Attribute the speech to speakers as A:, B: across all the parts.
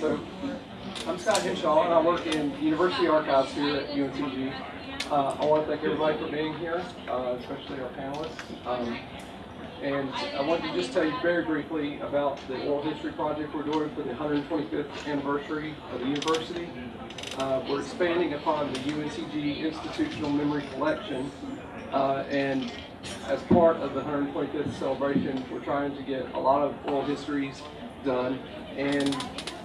A: So, I'm Scott Henshaw, and I work in University Archives here at UNCG. Uh, I want to thank everybody for being here, uh, especially our panelists. Um, and I want to just tell you very briefly about the oral history project we're doing for the 125th anniversary of the university. Uh, we're expanding upon the UNCG Institutional Memory Collection, uh, and as part of the 125th celebration, we're trying to get a lot of oral histories done, and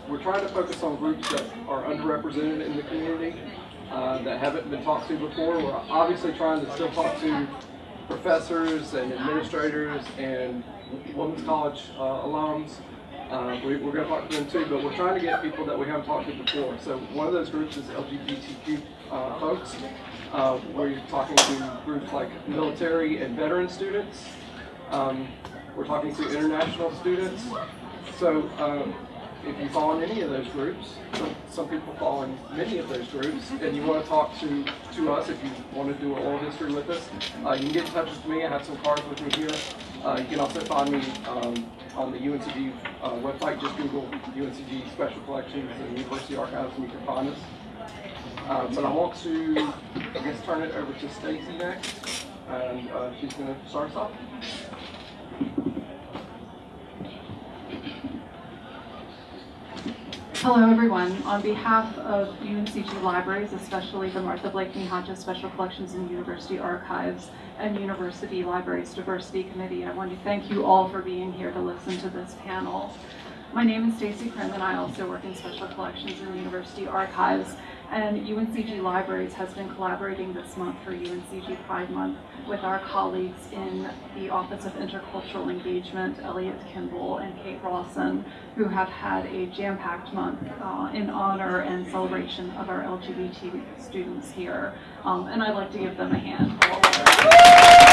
A: we're trying to focus on groups that are underrepresented in the community, uh, that haven't been talked to before. We're obviously trying to still talk to professors and administrators and Women's College uh, alums. Uh, we, are going to talk to them too, but we're trying to get people that we haven't talked to before. So one of those groups is LGBTQ uh, folks. Uh, we're talking to groups like military and veteran students. Um, we're talking to international students. So um, if you fall in any of those groups, some, people fall in many of those groups, and you want to talk to, to us, if you want to do an oral history with us, uh, you can get in touch with me. I have some cards with me here. Uh, you can also find me um, on the UNCG uh, website. Just Google UNCG Special Collections and University Archives, and you can find us. Uh, but I want to, I guess, turn it over to Stacy next, and uh, she's going to start us off.
B: Hello, everyone. On behalf of UNCG Libraries, especially the Martha Blakeney Hodges Special Collections and University Archives and University Libraries Diversity Committee, I want to thank you all for being here to listen to this panel. My name is Stacy Krim, and I also work in Special Collections and University Archives. And UNCG Libraries has been collaborating this month for UNCG Pride Month with our colleagues in the Office of Intercultural Engagement, Elliot Kimball and Kate Rawson, who have had a jam-packed month uh, in honor and celebration of our LGBT students here. Um, and I'd like to give them a hand.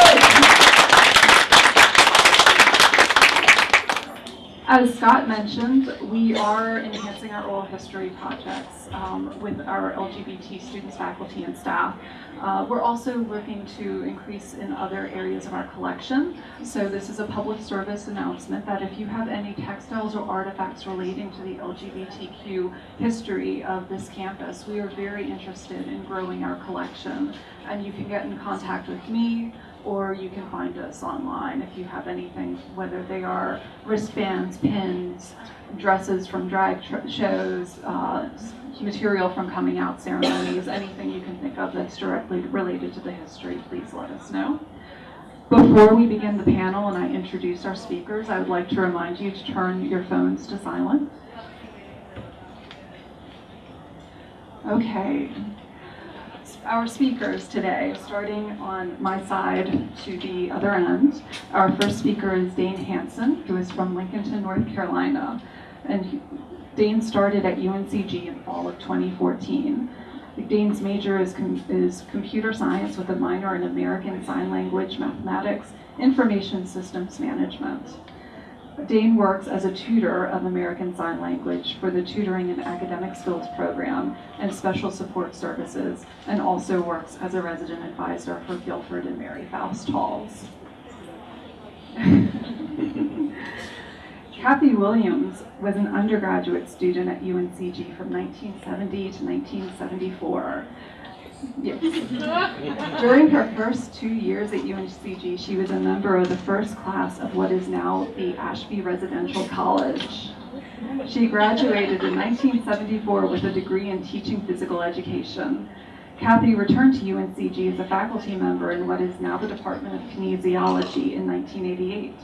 B: As Scott mentioned, we are enhancing our oral history projects um, with our LGBT students, faculty, and staff. Uh, we're also looking to increase in other areas of our collection. So this is a public service announcement that if you have any textiles or artifacts relating to the LGBTQ history of this campus, we are very interested in growing our collection. And you can get in contact with me, or you can find us online if you have anything, whether they are wristbands, pins, dresses from drag shows, uh, material from coming out ceremonies, anything you can think of that's directly related to the history, please let us know. Before we begin the panel and I introduce our speakers, I would like to remind you to turn your phones to silent. Okay, our speakers today, starting on my side to the other end. Our first speaker is Dane Hanson, who is from Lincolnton, North Carolina. And Dane started at UNCG in fall of 2014. Dane's major is, com is computer science with a minor in American Sign Language, Mathematics, Information Systems Management. Dane works as a tutor of American Sign Language for the Tutoring and Academic Skills Program and Special Support Services, and also works as a resident advisor for Guilford and Mary Foust Halls. Kathy Williams was an undergraduate student at UNCG from 1970 to 1974 Yes. During her first two years at UNCG, she was a member of the first class of what is now the Ashby Residential College. She graduated in 1974 with a degree in teaching physical education. Kathy returned to UNCG as a faculty member in what is now the Department of Kinesiology in 1988.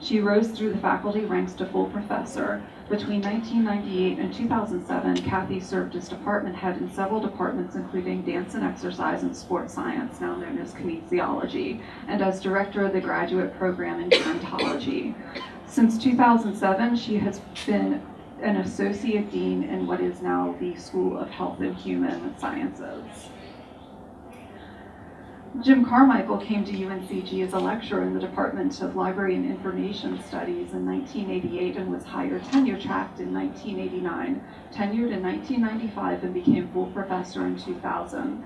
B: She rose through the faculty ranks to full professor, between 1998 and 2007, Kathy served as department head in several departments, including dance and exercise and sports science, now known as kinesiology, and as director of the graduate program in gerontology. Since 2007, she has been an associate dean in what is now the School of Health and Human Sciences. Jim Carmichael came to UNCG as a lecturer in the Department of Library and Information Studies in 1988 and was hired tenure tracked in 1989, tenured in 1995 and became full professor in 2000.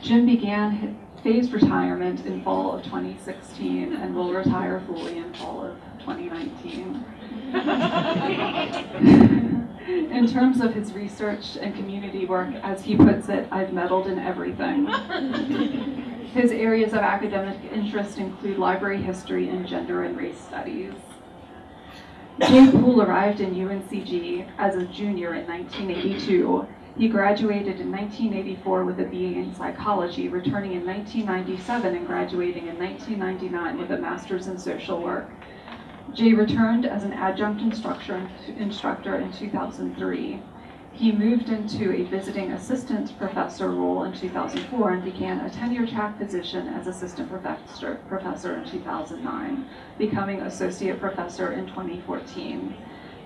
B: Jim began phased retirement in fall of 2016 and will retire fully in fall of 2019. In terms of his research and community work, as he puts it, I've meddled in everything. His areas of academic interest include library history and gender and race studies. Jay Poole arrived in UNCG as a junior in 1982. He graduated in 1984 with a BA in psychology, returning in 1997 and graduating in 1999 with a master's in social work. Jay returned as an adjunct instructor, instructor in 2003. He moved into a visiting assistant professor role in 2004 and began a tenure track position as assistant professor, professor in 2009, becoming associate professor in 2014.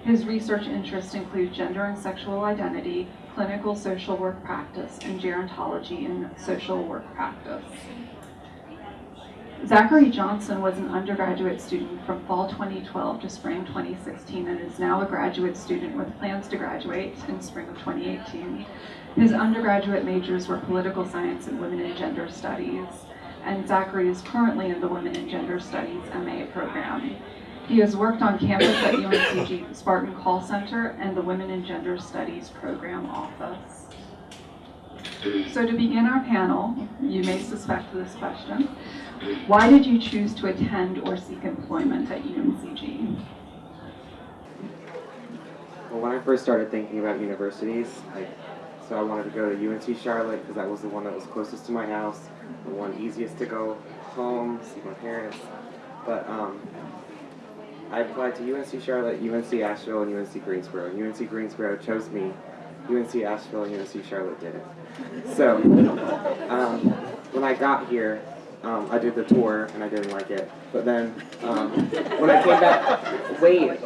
B: His research interests include gender and sexual identity, clinical social work practice, and gerontology in social work practice. Zachary Johnson was an undergraduate student from fall 2012 to spring 2016 and is now a graduate student with plans to graduate in spring of 2018. His undergraduate majors were political science and women and gender studies, and Zachary is currently in the Women and Gender Studies MA program. He has worked on campus at UNCG Spartan Call Center and the Women and Gender Studies program office. So to begin our panel, you may suspect this question. Why did you choose to attend or seek employment at UNCG?
C: Well, when I first started thinking about universities, I, so I wanted to go to UNC Charlotte because that was the one that was closest to my house, the one easiest to go home, see my parents. But um, I applied to UNC Charlotte, UNC Asheville, and UNC Greensboro. UNC Greensboro chose me. UNC Asheville and UNC Charlotte didn't. So um, when I got here, um, I did the tour and I didn't like it. But then um, when I came back, wait.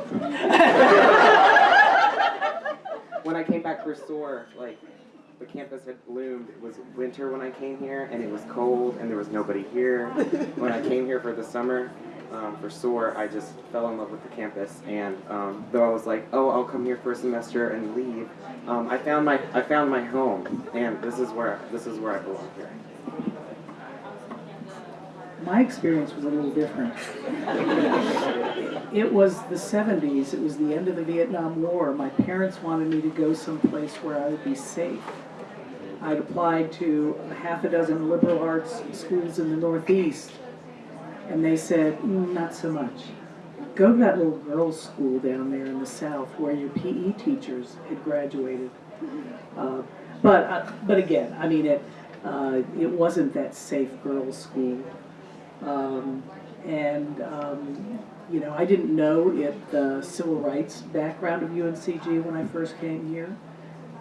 C: when I came back for SOAR, like the campus had bloomed. It was winter when I came here, and it was cold, and there was nobody here. when I came here for the summer um, for SOAR, I just fell in love with the campus. And um, though I was like, oh, I'll come here for a semester and leave, um, I found my I found my home, and this is where this is where I belong here.
D: My experience was a little different. It was the 70s, it was the end of the Vietnam War. My parents wanted me to go someplace where I would be safe. I'd applied to half a dozen liberal arts schools in the Northeast, and they said, "Mm, not so much. Go to that little girls' school down there in the South where your PE teachers had graduated. Uh, but, uh, but again, I mean, it, uh, it wasn't that safe girls' school. Um, and, um, you know, I didn't know it, the civil rights background of UNCG when I first came here.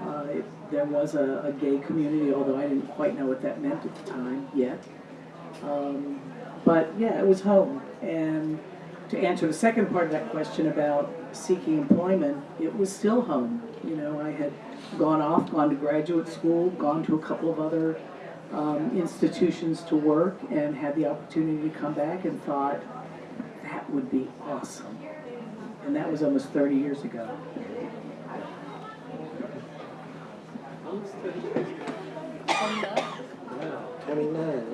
D: Uh, it, there was a, a gay community, although I didn't quite know what that meant at the time yet. Um, but yeah, it was home. And to answer the second part of that question about seeking employment, it was still home. You know, I had gone off, gone to graduate school, gone to a couple of other um, institutions to work and had the opportunity to come back and thought that would be awesome. And that was almost 30 years ago.
E: Twenty-nine,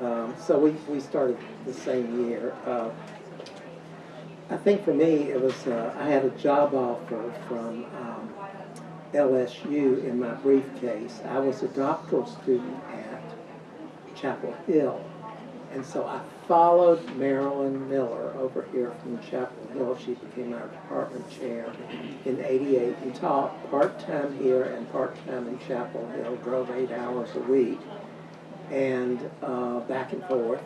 E: yeah. Um, so we, we started the same year. Uh, I think for me, it was, uh, I had a job offer from, um, LSU in my briefcase. I was a doctoral student at Chapel Hill. And so I followed Marilyn Miller over here from Chapel Hill. She became our department chair in eighty-eight and taught part-time here and part-time in Chapel Hill, drove eight hours a week and, uh, back and forth,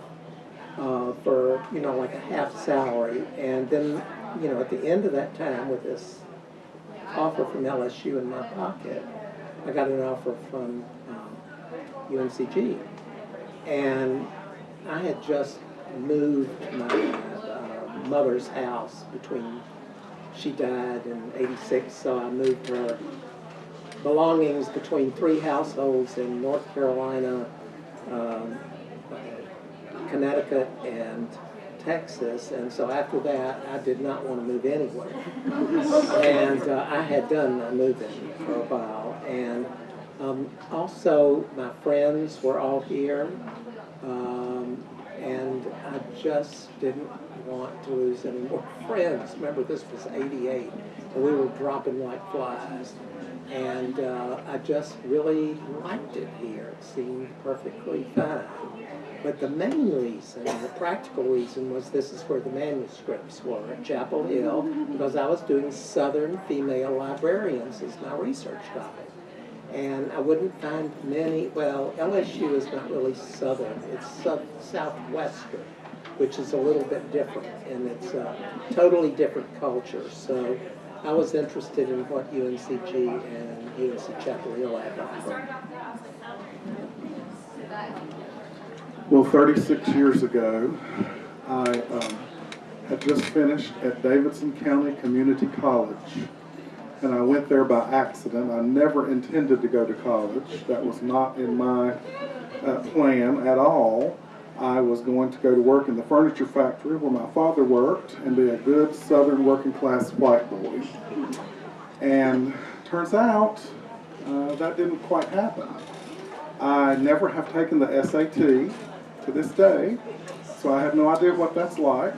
E: uh, for, you know, like a half salary. And then, you know, at the end of that time with this offer from LSU in my pocket, I got an offer from, um, UNCG. And I had just moved my uh, mother's house between, she died in eighty-six, so I moved her belongings between three households in North Carolina, um, Connecticut, and Texas. And so after that, I did not want to move anywhere. And uh, I had done my moving for a while. And um, also, my friends were all here. Um, and I just didn't want to lose any more friends. Remember, this was 88, and we were dropping like flies. And uh, I just really liked it here. It seemed perfectly fine. But the main reason, the practical reason, was this is where the manuscripts were at Chapel Hill, because I was doing Southern female librarians as my research topic. And I wouldn't find many, well, LSU is not really Southern, it's sou- Southwestern, which is a little bit different, and it's a totally different culture. So I was interested in what UNCG and UNC Chapel Hill had to offer.
F: Well, 36 years ago, I um, had just finished at Davidson County Community College. And I went there by accident. I never intended to go to college. That was not in my uh, plan at all. I was going to go to work in the furniture factory where my father worked and be a good southern working class white boy. And turns out uh, that didn't quite happen. I never have taken the SAT to this day, so I have no idea what that's like.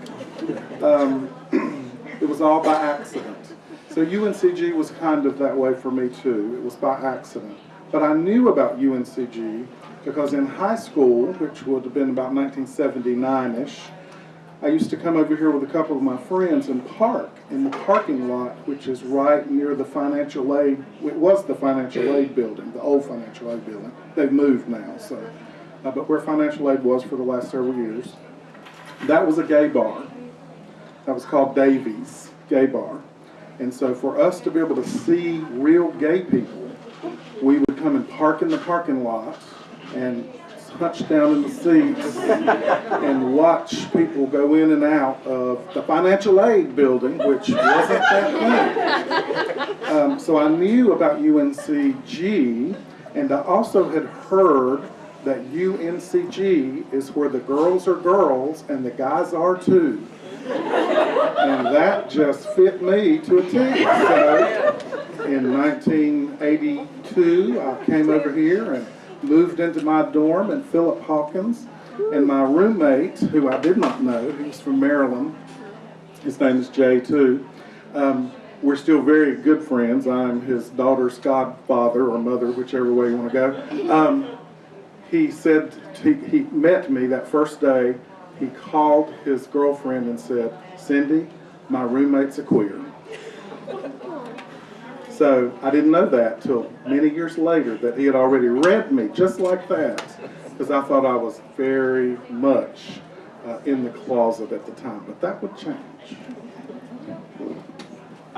F: Um, it was all by accident. So UNCG was kind of that way for me too. It was by accident. But I knew about UNCG because in high school, which would have been about 1979-ish, I used to come over here with a couple of my friends and park in the parking lot, which is right near the financial aid. It was the financial aid building, the old financial aid building. They've moved now, so. Uh, but where financial aid was for the last several years, that was a gay bar. That was called Davies Gay Bar. And so for us to be able to see real gay people, we would come and park in the parking lot and hunch down in the seats and watch people go in and out of the financial aid building, which wasn't that big. Um, so I knew about UNCG, and I also had heard that UNCG is where the girls are girls and the guys are too. And that just fit me to a T. So in 1982, I came over here and moved into my dorm, and Philip Hawkins and my roommate, who I did not know, he was from Maryland, his name is Jay too. Um, we're still very good friends. I'm his daughter's godfather or mother, whichever way you want to go. Um, he said he, he met me that first day. He called his girlfriend and said, "Cindy, my roommate's a queer." So I didn't know that till many years later that he had already read me just like that, because I thought I was very much uh, in the closet at the time. But that would change.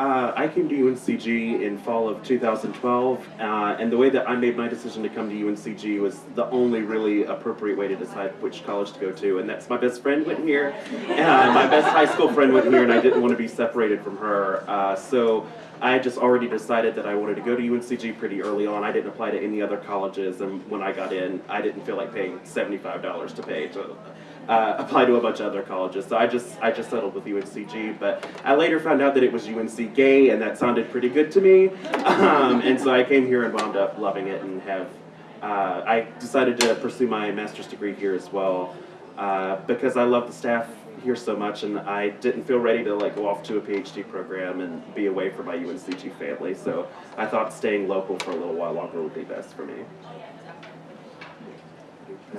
G: Uh, I came to UNCG in fall of 2012, uh, and the way that I made my decision to come to UNCG was the only really appropriate way to decide which college to go to, and that's my best friend went here, and my best high school friend went here, and I didn't want to be separated from her. Uh, so I just already decided that I wanted to go to UNCG pretty early on. I didn't apply to any other colleges, and when I got in, I didn't feel like paying $75 to pay to uh, apply to a bunch of other colleges. So I just I just settled with UNCG, but I later found out that it was UNC Gay, and that sounded pretty good to me. Um, and so I came here and wound up loving it, and have uh, I decided to pursue my master's degree here as well uh, because I love the staff here so much, and I didn't feel ready to like go off to a PhD program and be away from my UNCG family. So I thought staying local for a little while longer would be best for me.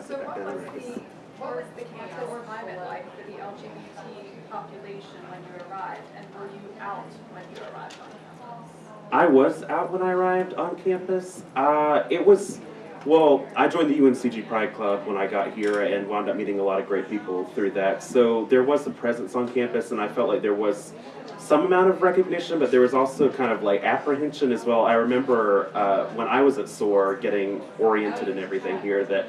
H: So what was the, campus climate like for the LGBT population when you arrived? And were you out when you arrived on campus?
G: I was out when I arrived on campus. Uh, it was, well, I joined the UNCG Pride Club when I got here and wound up meeting a lot of great people through that. So there was a presence on campus, and I felt like there was some amount of recognition, but there was also kind of like apprehension as well. I remember uh, when I was at SOAR getting oriented and everything here that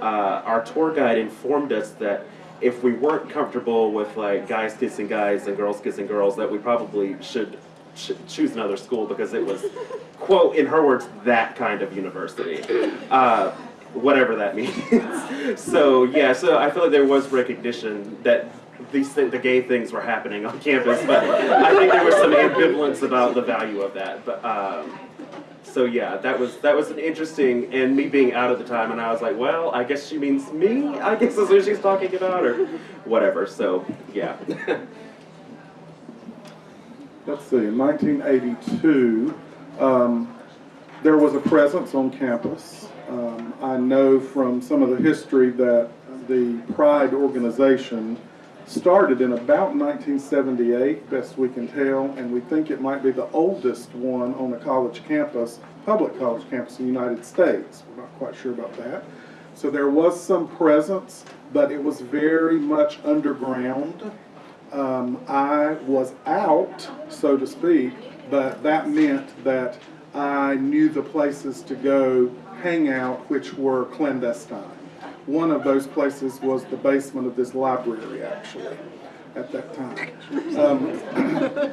G: uh, our tour guide informed us that if we weren't comfortable with like guys kissing guys and girls kissing girls, that we probably should ch- choose another school because it was, quote, in her words, that kind of university. Uh, whatever that means. so yeah, so I feel like there was recognition that these th- the gay things were happening on campus, but I think there was some ambivalence about the value of that. But um, so yeah, that was that was an interesting, and me being out at the time, and I was like, well, I guess she means me. I guess is who she's talking about, or whatever. So yeah.
F: let's see, in 1982, um, there was a presence on campus. Um, I know from some of the history that the Pride organization started in about 1978, best we can tell, and we think it might be the oldest one on a college campus, public college campus in the United States. We're not quite sure about that. So there was some presence, but it was very much underground. Um, I was out, so to speak, but that meant that I knew the places to go hang out, which were clandestine. One of those places was the basement of this library, actually, at that time. Um,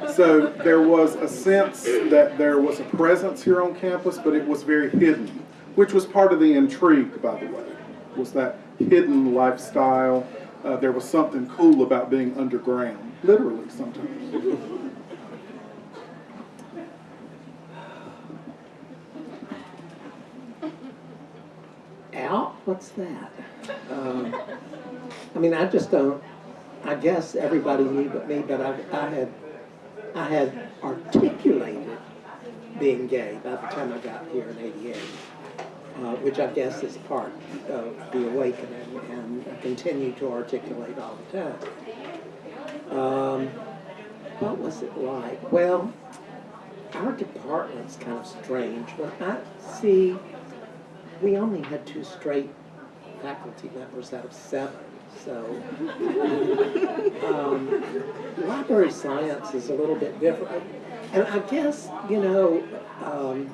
F: so there was a sense that there was a presence here on campus, but it was very hidden, which was part of the intrigue, by the way, was that hidden lifestyle. Uh, there was something cool about being underground, literally sometimes.
E: Out? What's that? Um, I mean, I just don't, I guess everybody knew but me, but I, I had, I had articulated being gay by the time I got here in eighty-eight, uh, which I guess is part of the awakening, and I continue to articulate all the time. Um, what was it like? Well, our department's kind of strange. When I see, we only had two straight faculty members out of seven, so. um, Library science is a little bit different. And I guess, you know, um,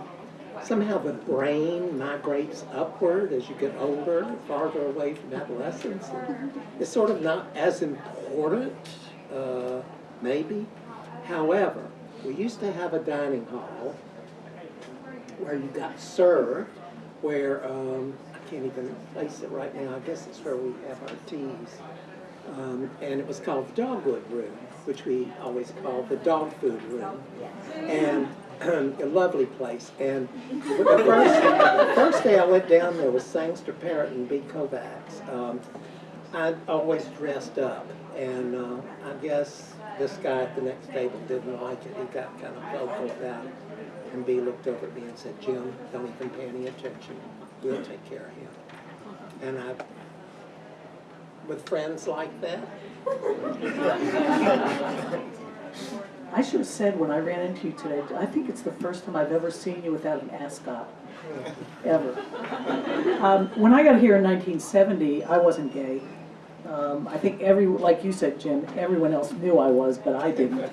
E: somehow the brain migrates upward as you get older, farther away from adolescence. It's sort of not as important, uh, maybe. However, we used to have a dining hall where you got served, where, um, I can't even place it right now, I guess it's where we have our teas. Um, and it was called the Dogwood Room, which we always called the dog food room. And um, a lovely place. And the first, the first day I went down there was Sangster Parrott and B. Kovacs. Um, I always dressed up, and uh, I guess this guy at the next table didn't like it. He got kind of vocal about it. And B looked over at me and said, Jim, don't even pay any attention. We'll take care of him. And I, with friends like that,
D: I should have said when I ran into you today, I think it's the first time I've ever seen you without an ascot, ever. Um, when I got here in 1970, I wasn't gay. Um, I think every, like you said, Jim, everyone else knew I was, but I didn't.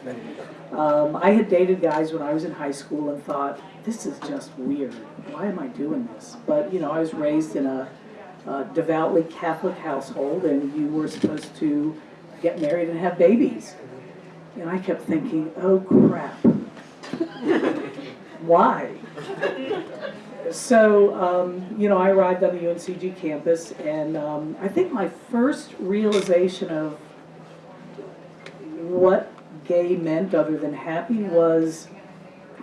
D: Um, I had dated guys when I was in high school and thought, this is just weird. Why am I doing this? But, you know, I was raised in a uh, devoutly Catholic household, and you were supposed to get married and have babies. And I kept thinking, oh crap. Why? So, um, you know, I arrived on the UNCG campus, and um, I think my first realization of what gay meant other than happy was,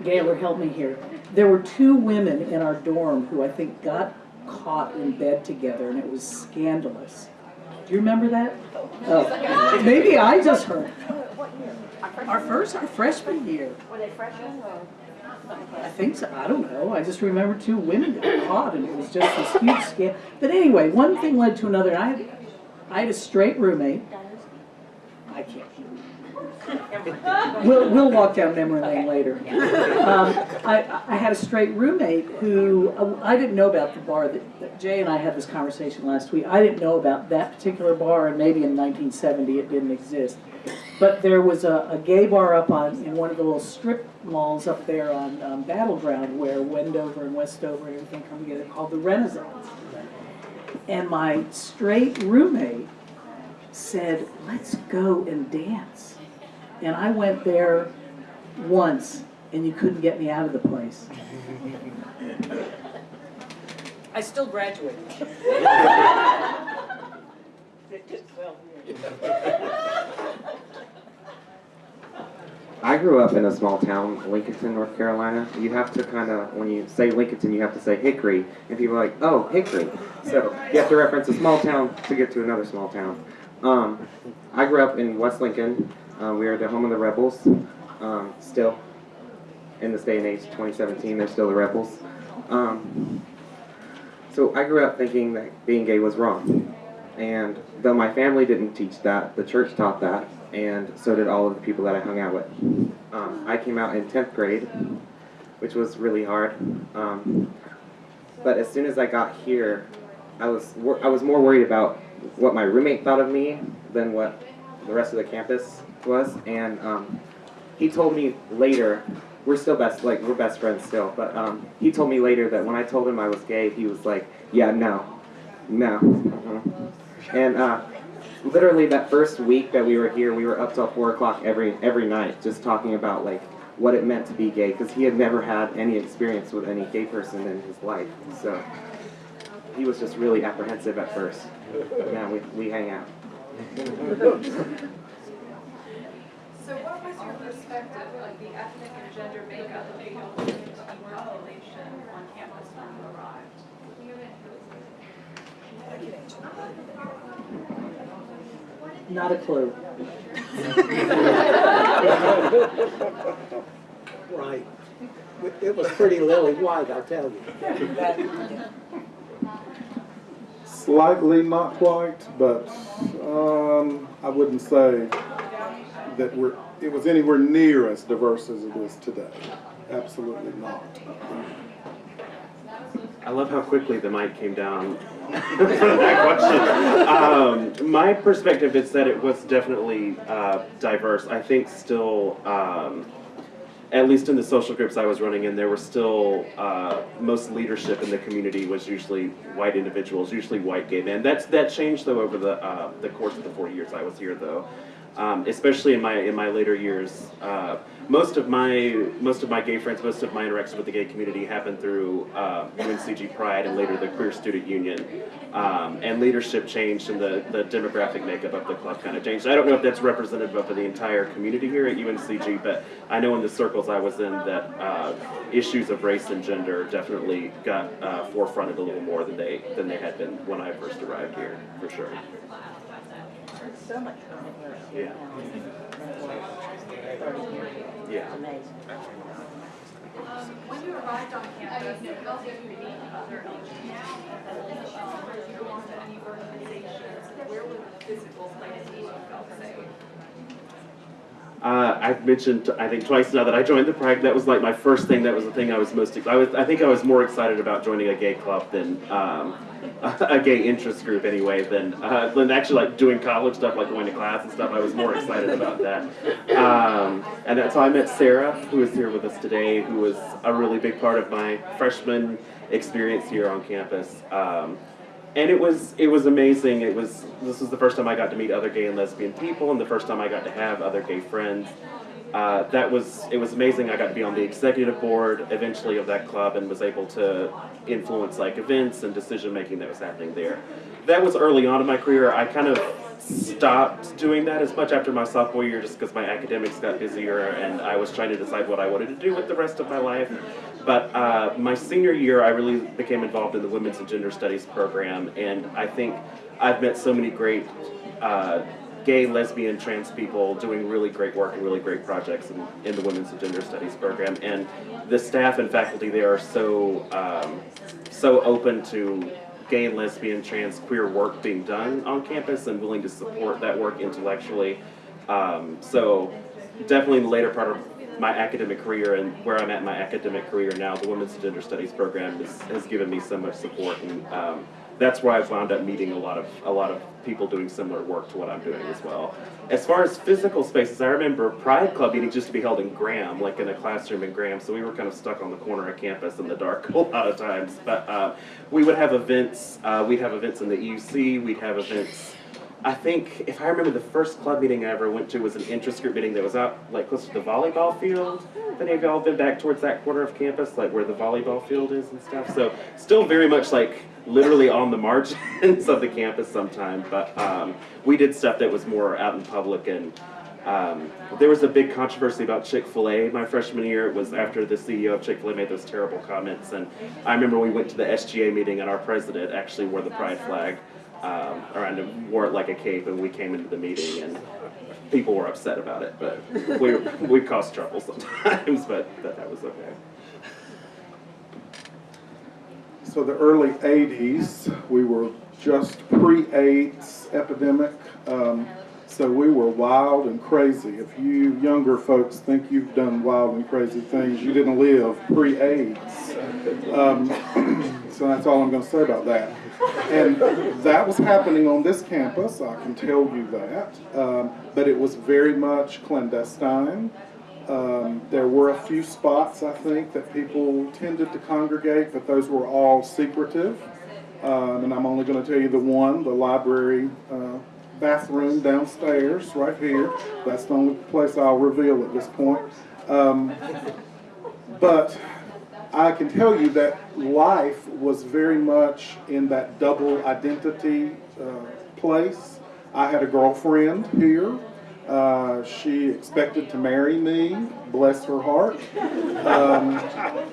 D: Gaylor, help me here. There were two women in our dorm who I think got caught in bed together, and it was scandalous. Do you remember that? Oh, maybe I just heard. Our first, our freshman year.
I: Were they freshmen or?
D: I think so. I don't know. I just remember two women were caught, and it was just this huge scam. But anyway, one thing led to another. I had, I had a straight roommate. I can't. We'll, we'll walk down memory lane later. Um, I, I had a straight roommate who, uh, I didn't know about the bar that, that Jay and I had this conversation last week. I didn't know about that particular bar, and maybe in 1970 it didn't exist. But there was a, a gay bar up on, in one of the little strip malls up there on um, Battleground where Wendover and Westover and everything come together called the Renaissance. And my straight roommate said, let's go and dance. And I went there once and you couldn't get me out of the place. I still graduated.
C: I grew up in a small town, Lincolnton, North Carolina. You have to kind of, when you say Lincolnton, you have to say Hickory, and people are like, oh, Hickory. So you have to reference a small town to get to another small town. Um, I grew up in West Lincoln. Uh, we are the home of the Rebels. Um, still, in this day and age, 2017, they're still the Rebels. Um, so I grew up thinking that being gay was wrong. And though my family didn't teach that, the church taught that, and so did all of the people that I hung out with. Um, I came out in 10th grade, which was really hard. Um, but as soon as I got here, I was I was more worried about what my roommate thought of me than what the rest of the campus was. And um, he told me later, we're still best like we're best friends still. But um, he told me later that when I told him I was gay, he was like, "Yeah, no, no." mhm." And uh, literally that first week that we were here, we were up till four o'clock every every night, just talking about like what it meant to be gay, because he had never had any experience with any gay person in his life. So he was just really apprehensive at first. But now we we hang out.
H: So what was your perspective of the ethnic and gender makeup of the LGBT population on campus when you arrived?
D: Not a clue.
E: Right. It was pretty lily white, I'll tell you.
F: Slightly not quite, but um, I wouldn't say that we're, it was anywhere near as diverse as it is today. Absolutely not.
G: I love how quickly the mic came down for that question. Um, my perspective is that it was definitely uh, diverse. I think still, um, at least in the social groups I was running in, there were still uh, most leadership in the community was usually white individuals, usually white gay men. That's that changed though over the uh, the course of the four years I was here though. Um, especially in my in my later years, uh, most of my most of my gay friends, most of my interactions with the gay community happened through uh, UNCG Pride and later the Queer Student Union. Um, and leadership changed and the, the demographic makeup of the club kind of changed. I don't know if that's representative of the entire community here at UNCG, but I know in the circles I was in that uh, issues of race and gender definitely got uh, forefronted a little more than they than they had been when I first arrived here, for sure.
I: So much fun here.
G: Yeah. Yeah.
I: Amazing.
H: Um, when you arrived on campus, how did you meet other LGBT Did you belong to any organizations? Where were the physical places you felt safe?
G: Uh, I've mentioned, I think twice now that I joined the Pride. That was like my first thing. That was the thing I was most. I was. I think I was more excited about joining a gay club than um, a gay interest group anyway. Than uh, than actually like doing college stuff, like going to class and stuff. I was more excited about that. Um, and that's how I met Sarah, who is here with us today, who was a really big part of my freshman experience here on campus. Um, and it was it was amazing. It was this was the first time I got to meet other gay and lesbian people, and the first time I got to have other gay friends. Uh, that was it was amazing. I got to be on the executive board eventually of that club, and was able to influence like events and decision making that was happening there. That was early on in my career. I kind of stopped doing that as much after my sophomore year, just because my academics got busier, and I was trying to decide what I wanted to do with the rest of my life. But uh, my senior year, I really became involved in the Women's and Gender Studies program, and I think I've met so many great uh, gay, lesbian, trans people doing really great work and really great projects in, in the Women's and Gender Studies program. And the staff and faculty there are so um, so open to gay, lesbian, trans, queer work being done on campus and willing to support that work intellectually. Um, so definitely in the later part of my academic career and where I'm at in my academic career now, the Women's Gender Studies program is, has given me so much support, and um, that's where I've wound up meeting a lot of a lot of people doing similar work to what I'm doing as well. As far as physical spaces, I remember Pride Club meetings used to be held in Graham, like in a classroom in Graham, so we were kind of stuck on the corner of campus in the dark a lot of times. But uh, we would have events. Uh, we'd have events in the EUC. We'd have events. I think if I remember the first club meeting I ever went to was an interest group meeting that was out like close to the volleyball field. Have any of y'all been back towards that corner of campus, like where the volleyball field is and stuff? So still very much like literally on the margins of the campus sometime, but um, we did stuff that was more out in public and Um, there was a big controversy about Chick Fil A my freshman year. It was after the CEO of Chick Fil A made those terrible comments, and I remember we went to the SGA meeting, and our president actually wore the pride flag um, around wore it like a cape, and we came into the meeting, and people were upset about it, but we we caused trouble sometimes, but that was okay.
F: So the early 80s, we were just pre-AIDS epidemic. Um, so we were wild and crazy. If you younger folks think you've done wild and crazy things, you didn't live pre-AIDS. Um, so that's all I'm going to say about that. And that was happening on this campus, I can tell you that. Um, but it was very much clandestine. Um, there were a few spots, I think, that people tended to congregate, but those were all secretive. Um, and I'm only going to tell you the one, the library uh, bathroom downstairs, right here. That's the only place I'll reveal at this point. Um, but I can tell you that life was very much in that double identity uh, place. I had a girlfriend here. Uh, she expected to marry me, bless her heart. Um,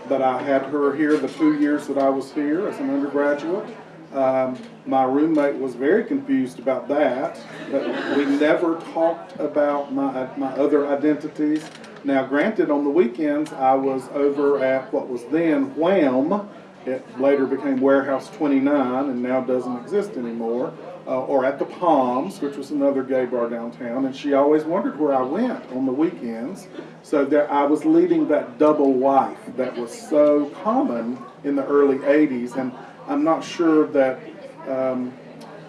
F: but I had her here the two years that I was here as an undergraduate. Um, my roommate was very confused about that, but we never talked about my, my other identities. Now, granted, on the weekends, I was over at what was then Wham. It later became Warehouse 29 and now doesn't exist anymore. Uh, or at the Palms, which was another gay bar downtown, and she always wondered where I went on the weekends. So that I was leading that double life that was so common in the early 80s, and I'm not sure that um,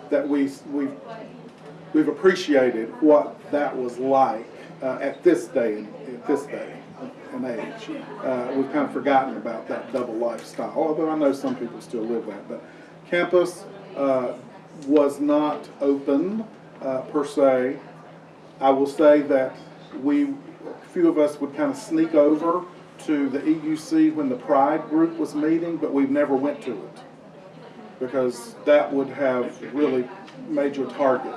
F: that we we've we've appreciated what that was like uh, at this day at this day and age. Uh, we've kind of forgotten about that double lifestyle, although I know some people still live that. But campus uh, was not open uh, per se. I will say that we, a few of us would kind of sneak over to the EUC when the Pride group was meeting, but we've never went to it because that would have really made you a target.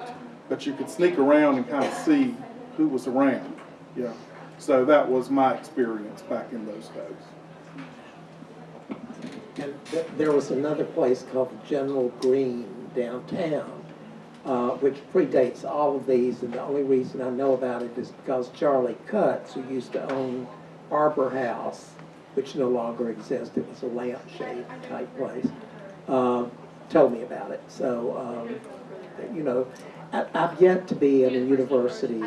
F: But you could sneak around and kind of see who was around. Yeah. So that was my experience back in those days.
E: And th- there was another place called General Greene downtown, uh, which predates all of these, and the only reason I know about it is because Charlie Cutts, who used to own Arbor House, which no longer exists, it was a lampshade type place, uh, told me about it. So, um, you know, I, I've yet to be in a university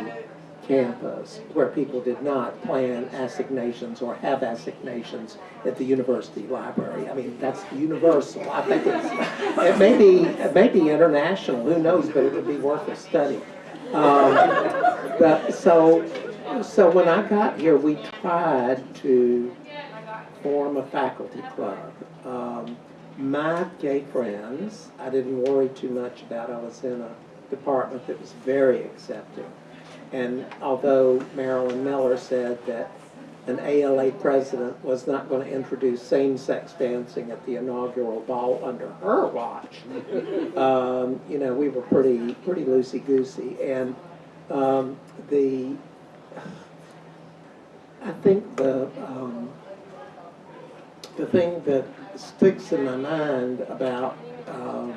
E: campus where people did not plan assignations or have assignations at the university library. I mean, that's universal. I think it's, it may be, it may be international, who knows, but it would be worth a study. Um, but, so, so when I got here, we tried to form a faculty club. Um, my gay friends, I didn't worry too much about. I was in a department that was very accepting. And although Marilyn Miller said that an ALA president was not going to introduce same-sex dancing at the inaugural ball under her watch, um, you know, we were pretty pretty loosey-goosey. And um, the, I think the um, the thing that sticks in my mind about um,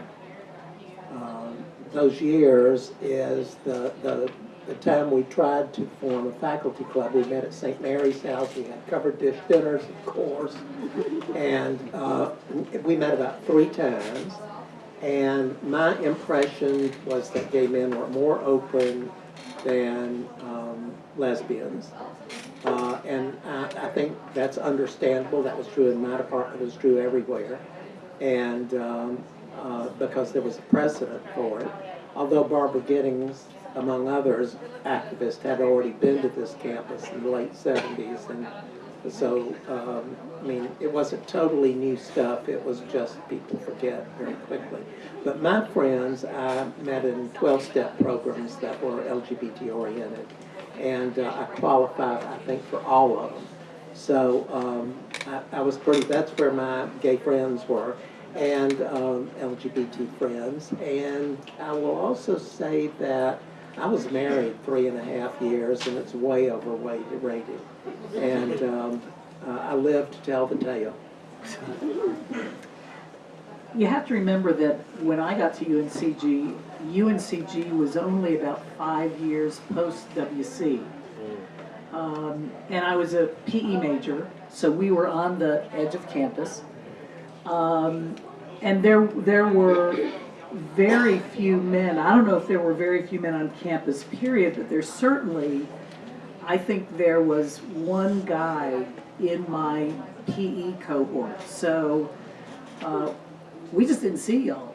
E: um, those years is the, the the time we tried to form a faculty club, we met at St. Mary's House. We had covered dish dinners, of course, and uh, we met about three times. And my impression was that gay men were more open than um, lesbians. Uh, and I, I think that's understandable. That was true in my department. It was true everywhere. And um, uh, because there was a precedent for it. Although Barbara Gittings among others, activists had already been to this campus in the late 70s. And so, um, I mean, it wasn't totally new stuff. It was just people forget very quickly. But my friends, I met in 12-step programs that were LGBT oriented. And uh, I qualified, I think, for all of them. So um, I, I was pretty, that's where my gay friends were and um, LGBT friends. And I will also say that I was married three and a half years, and it's way overrated. rated. And um, uh, I live to tell the tale.
D: You have to remember that when I got to UNCG, UNCG was only about five years post WC. Um, and I was a PE major, so we were on the edge of campus. Um, and there, there were very few men, I don't know if there were very few men on campus, period, but there's certainly, I think there was one guy in my PE cohort. So, uh, we just didn't see y'all.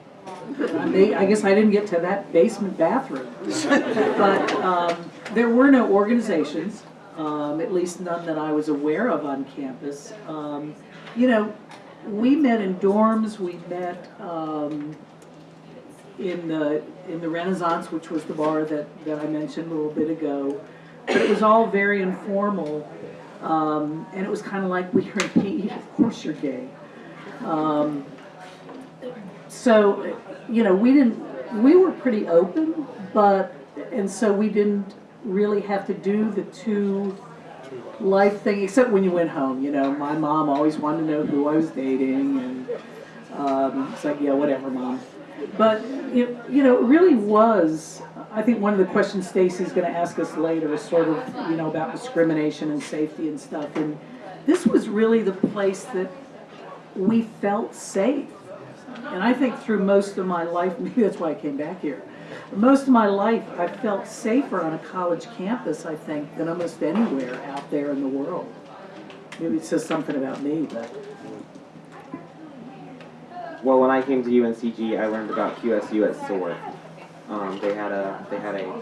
D: I guess I didn't get to that basement bathroom. But, um, there were no organizations, um, at least none that I was aware of on campus. Um, you know, we met in dorms, we met, um, in the, in the Renaissance, which was the bar that, that I mentioned a little bit ago. But it was all very informal, um, and it was kind of like we're in PE, of course you're gay. Um, so, you know, we didn't, we were pretty open, but, and so we didn't really have to do the two life thing, except when you went home, you know, my mom always wanted to know who I was dating, and, um, it's like, yeah, whatever, mom. But, it, you know, it really was, I think one of the questions Stacy's gonna ask us later is sort of, you know, about discrimination and safety and stuff, and this was really the place that we felt safe. And I think through most of my life, maybe that's why I came back here. Most of my life, I felt safer on a college campus, I think, than almost anywhere out there in the world. Maybe it says something about me, but
C: Well, when I came to UNCG, I learned about QSU at SOAR. Um, they had a they had a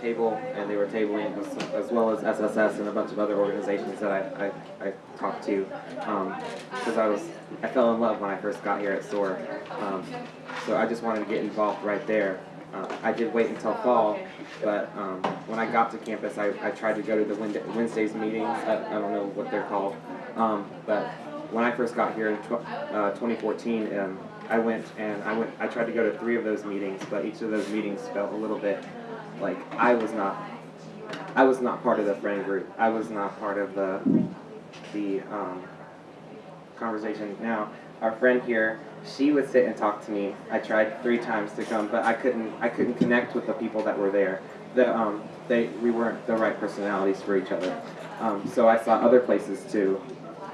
C: table, and they were tabling as, as well as SSS and a bunch of other organizations that I, I, I talked to. Because I was I fell in love when I first got here at SOAR. Um, so I just wanted to get involved right there. Uh, I did wait until fall, but um, when I got to campus, I, I tried to go to the Wednesdays meetings. I, I don't know what they're called, um, but when I first got here in tw- uh, 2014, um, I went and I went. I tried to go to three of those meetings, but each of those meetings felt a little bit like I was not. I was not part of the friend group. I was not part of the the um, conversation. Now, our friend here, she would sit and talk to me. I tried three times to come, but I couldn't. I couldn't connect with the people that were there. The um, they we weren't the right personalities for each other. Um, so I sought other places to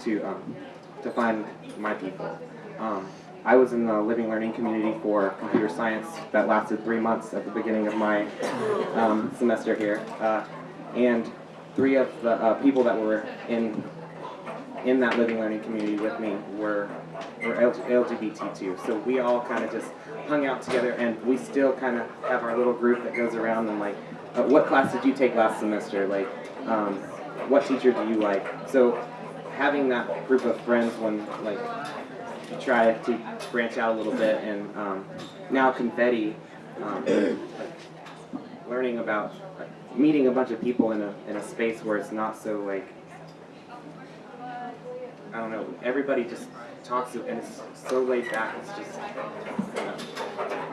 C: to um, to find my people. Um, I was in the living learning community for computer science that lasted three months at the beginning of my um, semester here, uh, and three of the uh, people that were in in that living learning community with me were were LGBT too. So we all kind of just hung out together, and we still kind of have our little group that goes around and like, uh, what class did you take last semester? Like, um, what teacher do you like? So having that group of friends when like you try to branch out a little bit, and um, now confetti, um, learning about like, meeting a bunch of people in a in a space where it's not so like I don't know. Everybody just talks and it's so laid back. It's just. you know.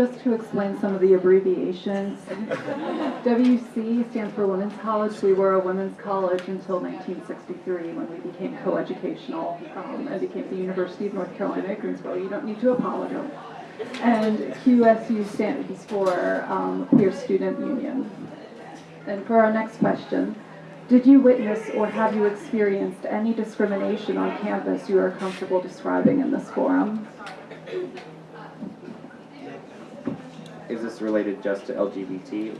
B: Just to explain some of the abbreviations, WC stands for Women's College. We were a women's college until 1963 when we became coeducational um, and became the University of North Carolina at Greensboro. You don't need to apologize. And QSU stands for um, Queer Student Union. And for our next question, did you witness or have you experienced any discrimination on campus you are comfortable describing in this forum?
C: Is this related just to LGBT?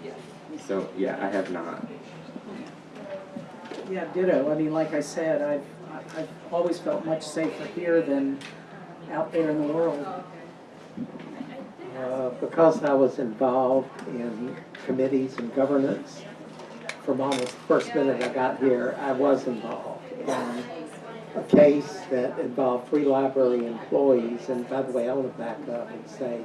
C: So yeah, I have not.
D: yeah, ditto. I mean, like I said, I've, I've always felt much safer here than out there in the world.
E: Uh, because I was involved in committees and governance, from almost the first minute I got here, I was involved in a case that involved three library employees. And by the way, I want to back up and say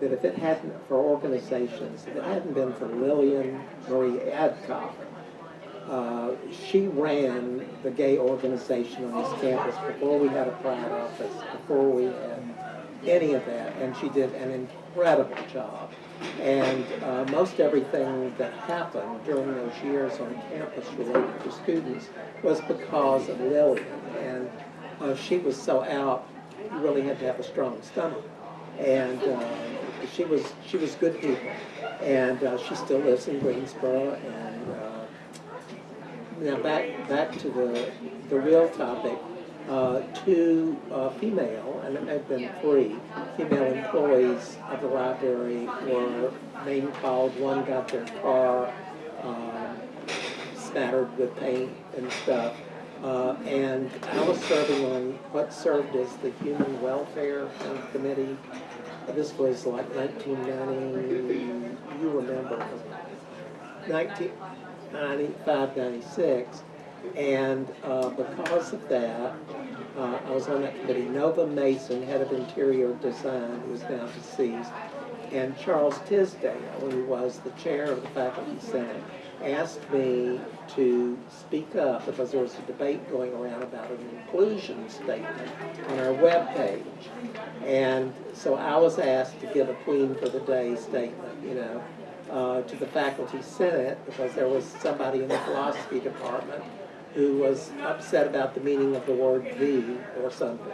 E: that if it hadn't, for organizations, if it hadn't been for Lillian Marie Adcock, uh, she ran the gay organization on this campus before we had a pride office, before we had any of that, and she did an incredible job. And uh, most everything that happened during those years on campus related to students was because of Lillian. And uh, she was so out, you really had to have a strong stomach. And uh, she was she was good people, and uh, she still lives in Greensboro. And uh, now back back to the the real topic. Uh, two uh, female, and it had been three, female employees of the library were name called. One got their car um, spattered with paint and stuff. Uh, and I was serving on what served as the Human Welfare Committee. This was like 1990, you remember, 1995, 96. And uh, because of that, uh, I was on that committee. Nova Mason, head of interior design, is now deceased, and Charles Tisdale, who was the chair of the faculty senate, asked me to speak up because there was a debate going around about an inclusion statement on our webpage. And so I was asked to give a Queen for the Day statement, you know, uh, to the faculty senate because there was somebody in the philosophy department who was upset about the meaning of the word "the" or something.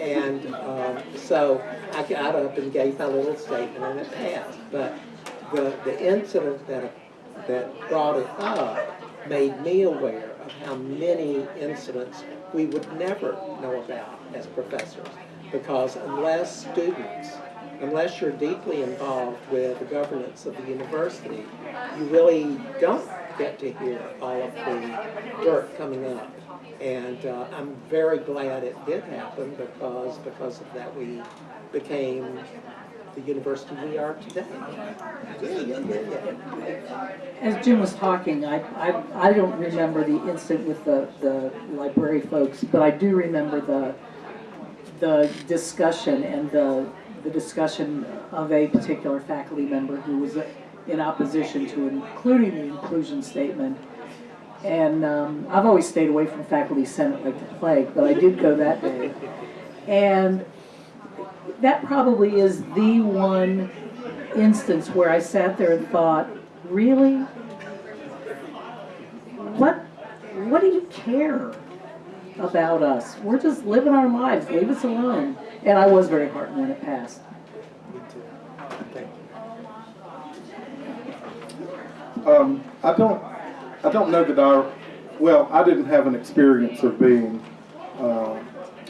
E: And um, so I got up and gave my little statement, and it passed. But the the incident that that brought it up made me aware of how many incidents we would never know about as professors, because unless students unless you're deeply involved with the governance of the university, you really don't get to hear all of the dirt coming up. And uh, I'm very glad it did happen because because of that we became the university we are today. Yeah, yeah, yeah.
D: As Jim was talking, I, I, I don't remember the incident with the, the library folks, but I do remember the, the discussion and the, the discussion of a particular faculty member who was in opposition to including the inclusion statement. And um, I've always stayed away from faculty senate like the plague, but I did go that day. And that probably is the one instance where I sat there and thought, really? What, what do you care about us? We're just living our lives, leave us alone. And I was very heartened when it passed.
F: Um, I don't, I don't know that I, well, I didn't have an experience of being uh,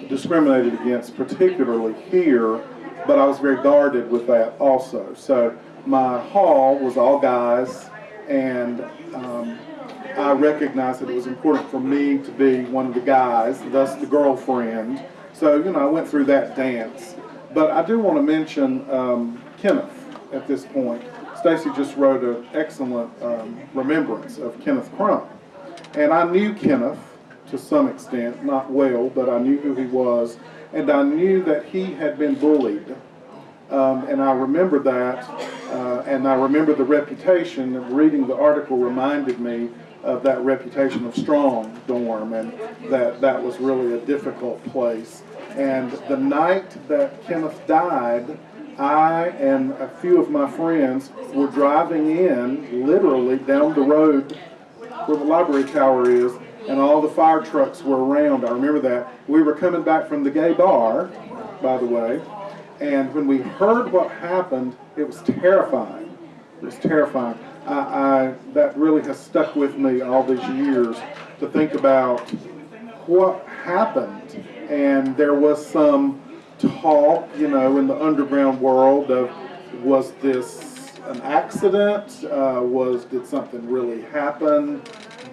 F: discriminated against, particularly here, but I was very guarded with that also. So my hall was all guys, and um, I recognized that it was important for me to be one of the guys, thus the girlfriend. So, you know, I went through that dance. But I do want to mention um, Kenneth at this point. Stacy just wrote an excellent um, remembrance of Kenneth Crump. And I knew Kenneth to some extent, not well, but I knew who he was. And I knew that he had been bullied. Um, and I remember that. Uh, and I remember the reputation of reading the article reminded me of that reputation of strong dorm and that that was really a difficult place. And the night that Kenneth died, I and a few of my friends were driving in, literally down the road where the library tower is, and all the fire trucks were around. I remember that. We were coming back from the gay bar, by the way, and when we heard what happened, it was terrifying. It was terrifying. I, I that really has stuck with me all these years to think about what happened. And there was some talk, you know, in the underground world of was this an accident? Uh, was did something really happen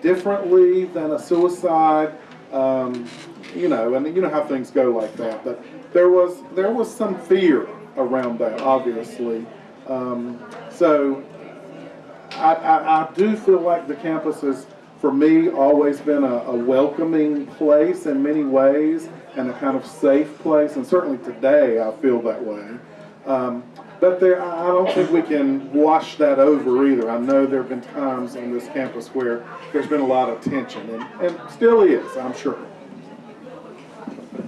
F: differently than a suicide? Um, you know, and you know how things go like that. But there was there was some fear around that, obviously. Um, so I, I, I do feel like the campus has, for me, always been a, a welcoming place in many ways and a kind of safe place, and certainly today I feel that way. Um, but there, I don't think we can wash that over either. I know there have been times on this campus where there's been a lot of tension, and, and still is, I'm sure.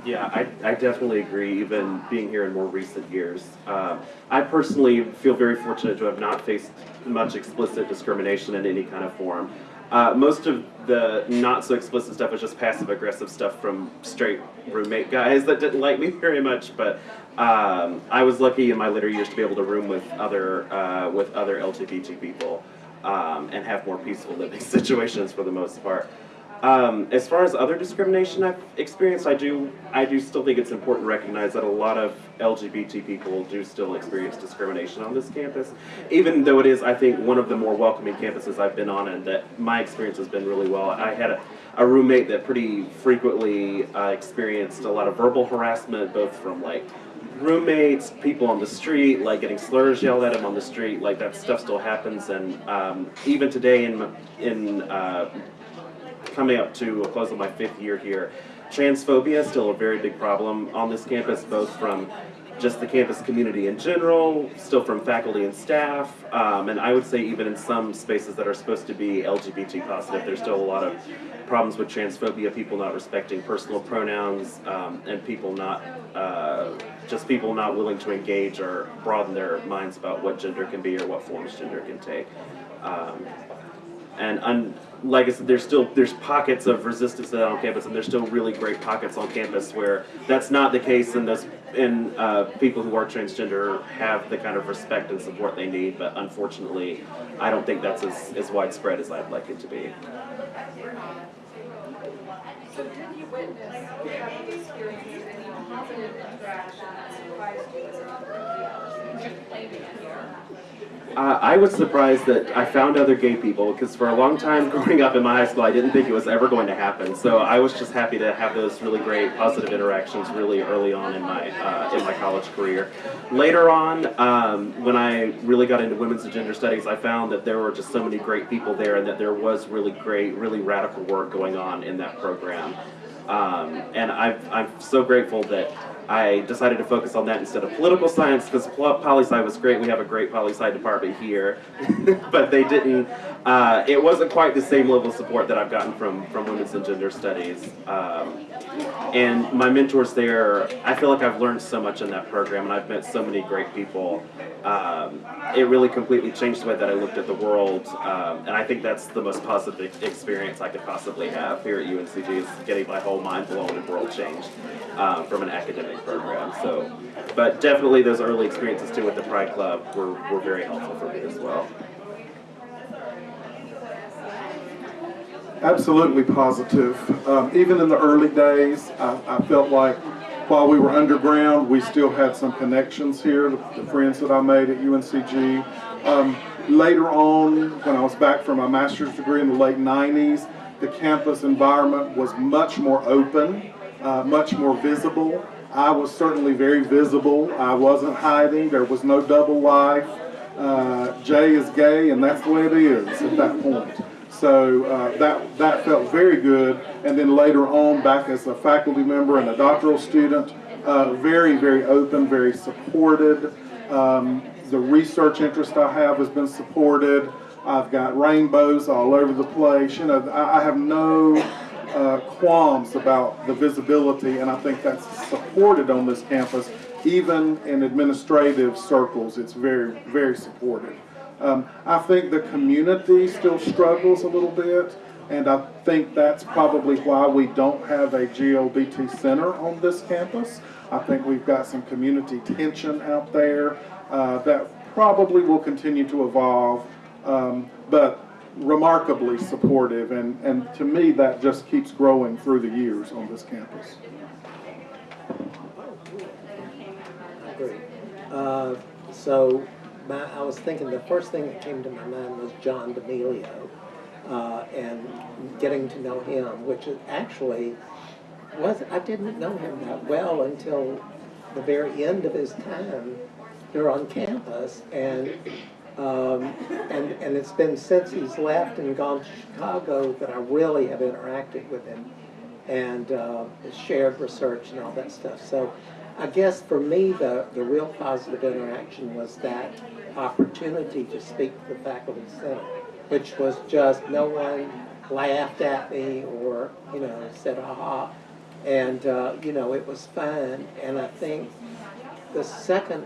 G: Yeah, I, I definitely agree, even being here in more recent years. Um, I personally feel very fortunate to have not faced much explicit discrimination in any kind of form. Uh, most of the not so explicit stuff was just passive aggressive stuff from straight roommate guys that didn't like me very much. But um, I was lucky in my later years to be able to room with other uh, with other LGBT people um, and have more peaceful living situations for the most part. Um, as far as other discrimination I've experienced, I do I do still think it's important to recognize that a lot of LGBT people do still experience discrimination on this campus, even though it is I think one of the more welcoming campuses I've been on, and that my experience has been really well. I had a, a roommate that pretty frequently uh, experienced a lot of verbal harassment, both from like roommates, people on the street, like getting slurs yelled at him on the street, like that stuff still happens, and um, even today in in uh, coming up to a close of my fifth year here. Transphobia is still a very big problem on this campus, both from just the campus community in general, still from faculty and staff, um, and I would say even in some spaces that are supposed to be LGBT positive, there's still a lot of problems with transphobia, people not respecting personal pronouns, um, and people not, uh, just people not willing to engage or broaden their minds about what gender can be or what forms gender can take. Um, and un, like I said, there's still there's pockets of resistance to that on campus, and there's still really great pockets on campus where that's not the case, and those and uh, people who are transgender have the kind of respect and support they need. But unfortunately, I don't think that's as, as widespread as I'd like it to be.
H: So did you witness,
G: Uh, I was surprised that I found other gay people because for a long time growing up in my high school, I didn't think it was ever going to happen. So I was just happy to have those really great positive interactions really early on in my uh, in my college career. Later on, um, when I really got into women's and gender studies, I found that there were just so many great people there, and that there was really great, really radical work going on in that program. Um, and I've, I'm so grateful that I decided to focus on that instead of political science because poli sci was great. We have a great poli sci department here, but they didn't. Uh, it wasn't quite the same level of support that I've gotten from from women's and gender studies. Um, and my mentors there, I feel like I've learned so much in that program, and I've met so many great people. Um, it really completely changed the way that I looked at the world, um, and I think that's the most positive experience I could possibly have here at UNCG is getting my whole mind blown and world changed uh, from an academic program. So, but definitely those early experiences too with the Pride Club were, were very helpful for me as well.
F: Absolutely positive. Um, even in the early days, I, I felt like while we were underground, we still had some connections here, the, the friends that I made at UNCG. Um, later on, when I was back for my master's degree in the late 90s, the campus environment was much more open, uh, much more visible. I was certainly very visible. I wasn't hiding. There was no double life. Uh, Jay is gay, and that's the way it is at that point. So uh, that, that felt very good. And then later on, back as a faculty member and a doctoral student, uh, very, very open, very supported. Um, the research interest I have has been supported. I've got rainbows all over the place. You know, I, I have no uh, qualms about the visibility, and I think that's supported on this campus. Even in administrative circles, it's very, very supported. Um, I think the community still struggles a little bit, and I think that's probably why we don't have a GLBT center on this campus. I think we've got some community tension out there uh, that probably will continue to evolve, um, but remarkably supportive, and, and to me, that just keeps growing through the years on this campus.
E: Great. Uh, so my, I was thinking the first thing that came to my mind was John D'Amelio uh, and getting to know him, which actually was I didn't know him that well until the very end of his time here on campus, and um, and and it's been since he's left and gone to Chicago that I really have interacted with him and uh, shared research and all that stuff. So I guess for me, the, the real positive interaction was that opportunity to speak to the Faculty Senate, which was just no one laughed at me or, you know, said, aha. And, uh, you know, it was fun. And I think the second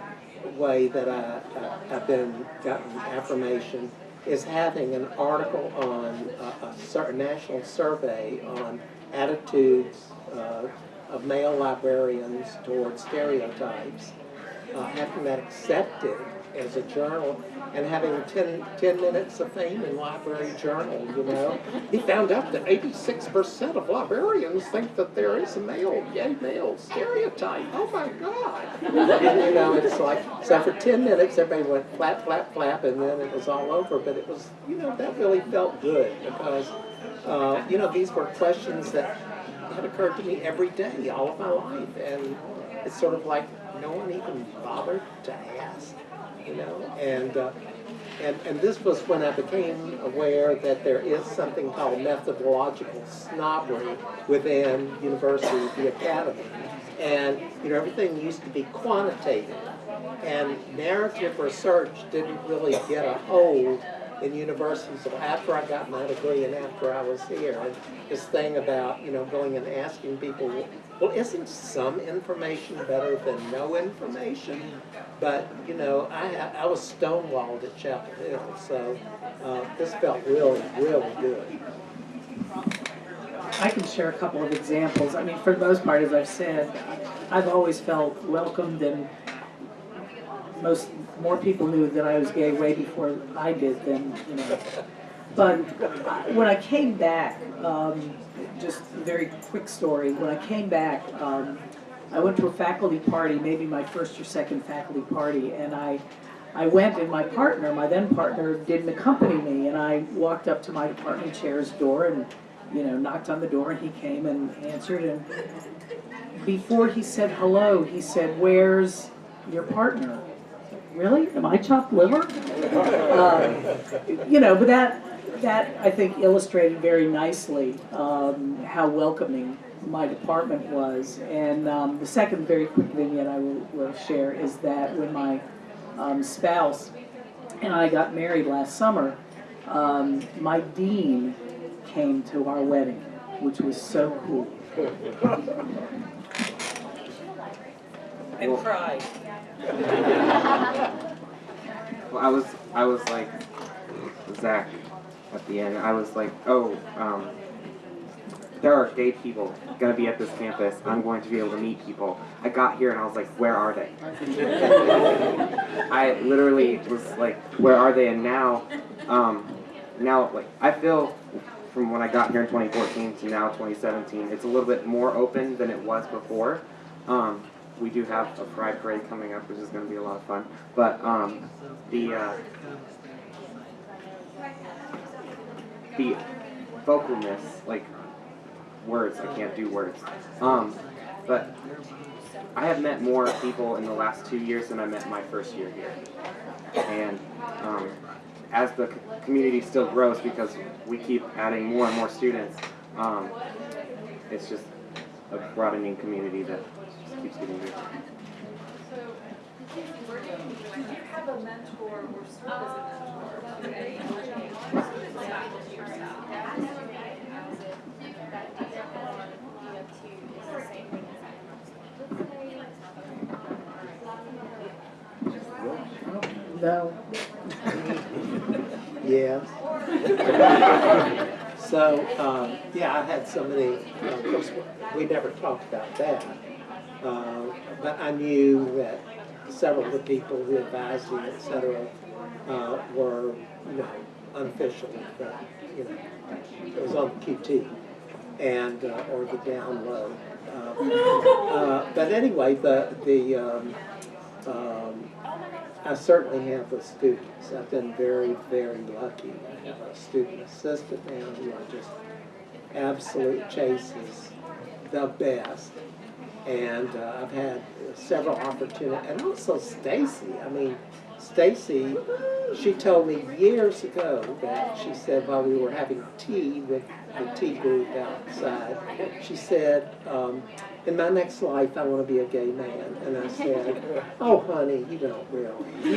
E: way that I, I, I've been gotten affirmation is having an article on a, a certain national survey on attitudes uh, of male librarians towards stereotypes. Uh, having that accepted as a journal and having 10, 10 minutes of fame in library journal, you know. He found out that 86% of librarians think that there is a male, gay male stereotype. Oh my God. and, you know, it's like, so for 10 minutes, everybody went flap, flap, flap, and then it was all over. But it was, you know, that really felt good because, uh, you know, these were questions that had occurred to me every day, all of my life. And it's sort of like no one even bothered to ask you know, and, uh, and, and this was when I became aware that there is something called methodological snobbery within university, the academy. And, you know, everything used to be quantitative. And narrative research didn't really get a hold in universities so after I got my degree and after I was here. And this thing about, you know, going and asking people, well, isn't some information better than no information? But, you know, I, I was stonewalled at Chapel Hill, so uh, this felt really, really good.
D: I can share a couple of examples. I mean, for the most part, as I've said, I've always felt welcomed and most, more people knew that I was gay way before I did than, you know. But I- when I came back, um, just a very quick story, when I came back, um, I went to a faculty party, maybe my first or second faculty party, and I, I went and my partner, my then partner, didn't accompany me, and I walked up to my department chair's door and, you know, knocked on the door, and he came and answered, and before he said hello, he said, where's your partner? Really? Am I chopped liver? Uh, You know, but that, that, I think, illustrated very nicely um, how welcoming my department was. And um, the second very quick vignette I will, will share is that when my um, spouse and I got married last summer, um, my dean came to our wedding, which was so cool.
I: And cried.
C: Well, I was I was like Zach at the end. I was like, oh, um, there are gay people gonna be at this campus. I'm going to be able to meet people. I got here and I was like, where are they? I literally was like, where are they? And now, um, now like I feel from when I got here in 2014 to now 2017, it's a little bit more open than it was before. Um, we do have a pride parade coming up, which is going to be a lot of fun. But um, the uh, the vocalness, like words, I can't do words. Um, but I have met more people in the last two years than I met my first year here. And um, as the community still grows, because we keep adding more and more students, um, it's just a broadening community that keeps getting bigger.
H: So, do you, have a mentor or mentor?
D: No,
E: Yes. So, um, yeah, I had so many, uh, of course, we never talked about that. Uh, But I knew that several of the people who advised me, et cetera, uh, were, you know, unofficial, but, you know, it was on QT and, uh, or the down low. Uh, uh, But anyway, the, the, um, um, I certainly have the students. I've been very, very lucky. I have a student assistant now who I just absolute chases the best. And uh, I've had several opportunities, and also Stacy. I mean, Stacy, she told me years ago that she said while we were having tea with the tea group outside, she said, um, in my next life, I want to be a gay man. And I said, oh, honey, you don't really.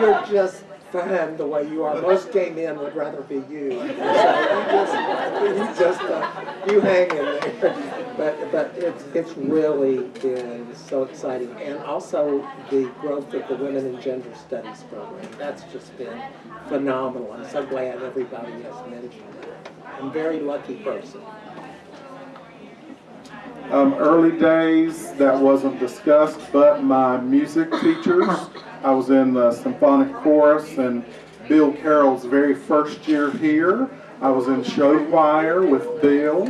E: You're, just fun the way you are. Most gay men would rather be you. So you just, you just, uh, you hang in there. But, but it's, it's really been so exciting. And also the growth of the Women in Gender Studies program. That's just been phenomenal. I'm so glad everybody has mentioned that. I'm a very lucky person.
F: Um, early days, that wasn't discussed, but my music teachers, I was in the symphonic chorus and Bill Carroll's very first year here. I was in show choir with Bill,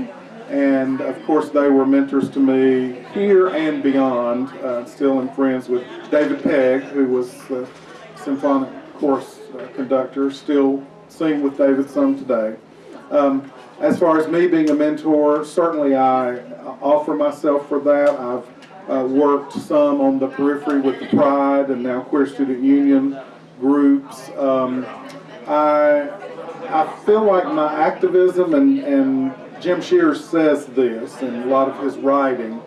F: and of course, they were mentors to me here and beyond. Uh, still am friends with David Pegg, who was the symphonic chorus uh, conductor, still sing with David some today. Um, as far as me being a mentor, certainly I offer myself for that. I've uh, worked some on the periphery with the Pride and now Queer Student Union groups. Um, I, I feel like my activism, and, and Jim Sears says this in a lot of his writing,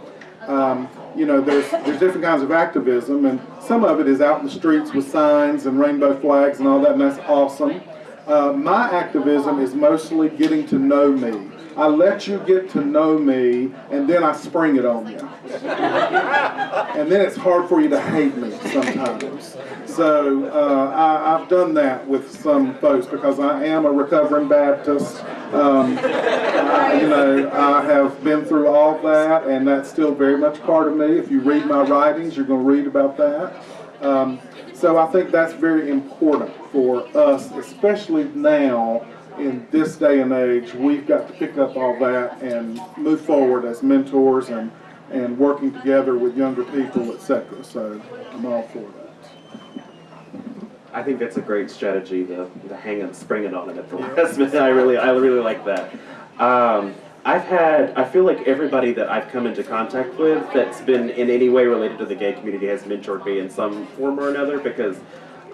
F: um, you know, there's, there's different kinds of activism, and some of it is out in the streets with signs and rainbow flags and all that, and that's awesome. Uh, my activism is mostly getting to know me. I let you get to know me, and then I spring it on you. and then it's hard for you to hate me sometimes. So uh, I, I've done that with some folks because I am a recovering Baptist. Um, I, you know, I have been through all that, and that's still very much part of me. If you read my writings, you're going to read about that. Um, so I think that's very important for us, especially now in this day and age. We've got to pick up all that and move forward as mentors and, and working together with younger people, etc. So I'm all for that.
G: I think that's a great strategy, the, the hang and spring it on it at the last minute. I really, I really like that. Um, I've had, I feel like everybody that I've come into contact with that's been in any way related to the gay community has mentored me in some form or another because,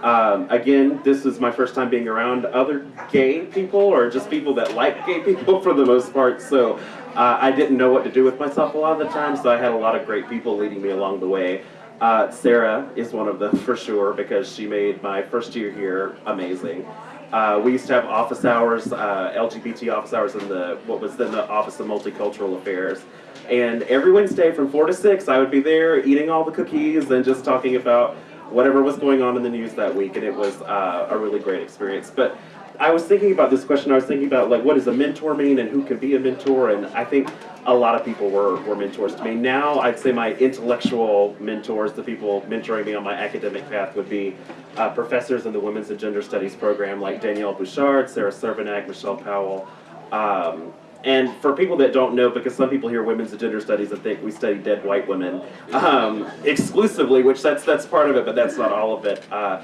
G: um, again, this is my first time being around other gay people or just people that like gay people for the most part. So uh, I didn't know what to do with myself a lot of the time, so I had a lot of great people leading me along the way. Uh, Sarah is one of them for sure because she made my first year here amazing. Uh, we used to have office hours, uh, LGBT office hours in the what was then the Office of Multicultural Affairs, and every Wednesday from four to six, I would be there eating all the cookies and just talking about whatever was going on in the news that week, and it was uh, a really great experience. But I was thinking about this question. I was thinking about like what does a mentor mean and who can be a mentor, and I think a lot of people were, were mentors to me. Now I'd say my intellectual mentors, the people mentoring me on my academic path, would be uh, professors in the Women's and Gender Studies program like Danielle Bouchard, Sarah Cervenak, Michelle Powell. Um, and for people that don't know, because some people hear women's gender studies and think we study dead white women um, exclusively, which that's that's part of it, but that's not all of it. Uh,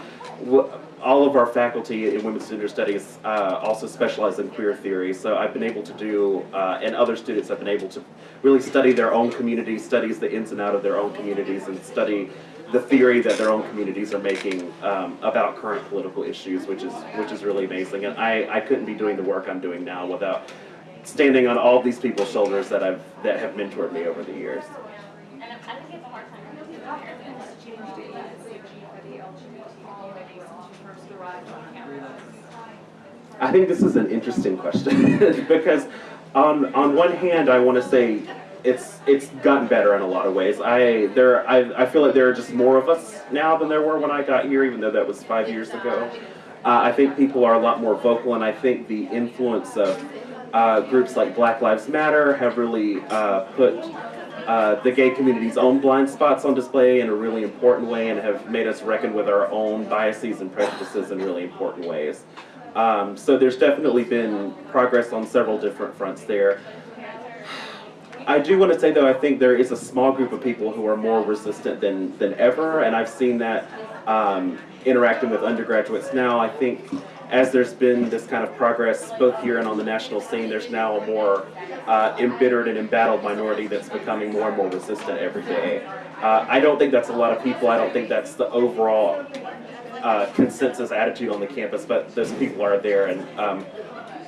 G: all of our faculty in women's gender studies uh, also specialize in queer theory. So I've been able to do, uh, and other students have been able to really study their own community, studies the ins and out of their own communities, and study the theory that their own communities are making um, about current political issues, which is which is really amazing. And I, I couldn't be doing the work I'm doing now without standing on all these people's shoulders that I've that have mentored me over the years. I think this is an interesting question because on on one hand I want to say it's it's gotten better in a lot of ways. I there I, I feel like there are just more of us now than there were when I got here, even though that was five years ago. Uh, I think people are a lot more vocal, and I think the influence of uh, groups like Black Lives Matter have really uh, put uh, the gay community's own blind spots on display in a really important way, and have made us reckon with our own biases and prejudices in really important ways. Um, so there's definitely been progress on several different fronts there. I do want to say though, I think there is a small group of people who are more resistant than, than ever, and I've seen that um, interacting with undergraduates now. I think as there's been this kind of progress both here and on the national scene, there's now a more uh, embittered and embattled minority that's becoming more and more resistant every day. Uh, I don't think that's a lot of people. I don't think that's the overall uh, consensus attitude on the campus, but those people are there, and um,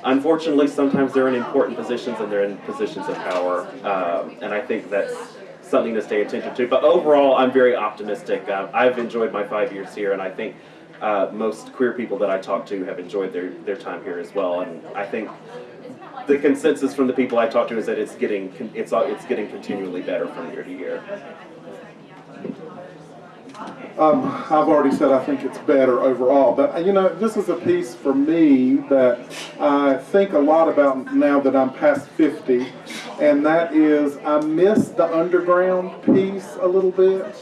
G: unfortunately, sometimes they're in important positions and they're in positions of power, um, and I think that's something to stay attention to. But overall, I'm very optimistic. Uh, I've enjoyed my five years here, and I think uh, most queer people that I talk to have enjoyed their, their time here as well. And I think the consensus from the people I talk to is that it's getting it's it's getting continually better from year to year.
F: Um, I've already said I think it's better overall, but you know, this is a piece for me that I think a lot about now that I'm past 50, and that is I miss the underground piece a little bit,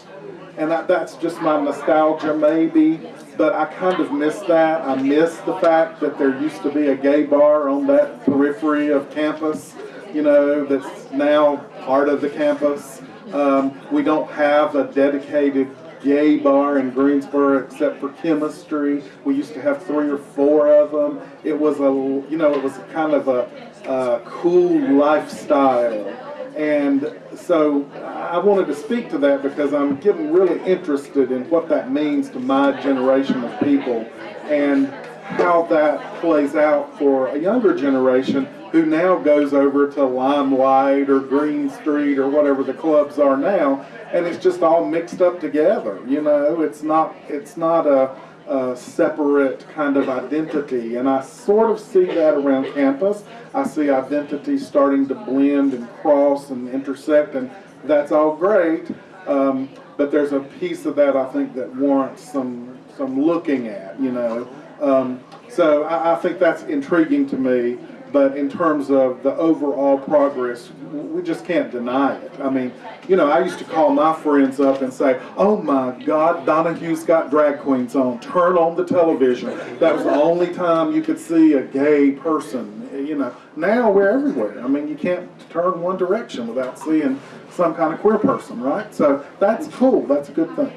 F: and that, that's just my nostalgia maybe, but I kind of miss that. I miss the fact that there used to be a gay bar on that periphery of campus, you know, that's now part of the campus. Um, we don't have a dedicated gay bar in Greensboro except for chemistry. We used to have three or four of them. It was a, you know, it was kind of a, a cool lifestyle. And so I wanted to speak to that because I'm getting really interested in what that means to my generation of people and how that plays out for a younger generation who now goes over to Limelight or Green Street or whatever the clubs are now and it's just all mixed up together. You know, it's not it's not a, a, separate kind of identity, and I sort of see that around campus. I see identities starting to blend and cross and intersect, and that's all great. Um, but there's a piece of that I think that warrants some some looking at. You know, um, so I, I think that's intriguing to me but in terms of the overall progress, we just can't deny it. I mean, you know, I used to call my friends up and say, oh my God, Donahue's got drag queens on. Turn on the television. That was the only time you could see a gay person. You know, now we're everywhere. I mean, you can't turn one direction without seeing some kind of queer person, right? So that's cool. That's a good thing.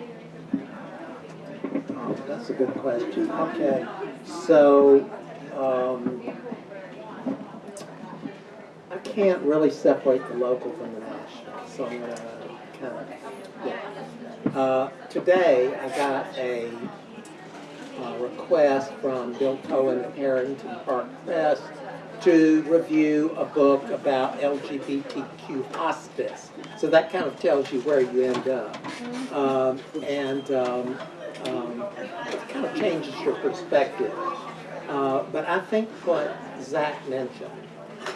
E: That's a good question. Okay, so um, I can't really separate the local from the national, so I'm gonna kind of, yeah. Uh, today, I got a uh, request from Bill Cohen at Harrington Park Press to review a book about LGBTQ hospice. So that kind of tells you where you end up. Um, and um, um, it kind of changes your perspective. Uh, but I think what Zach mentioned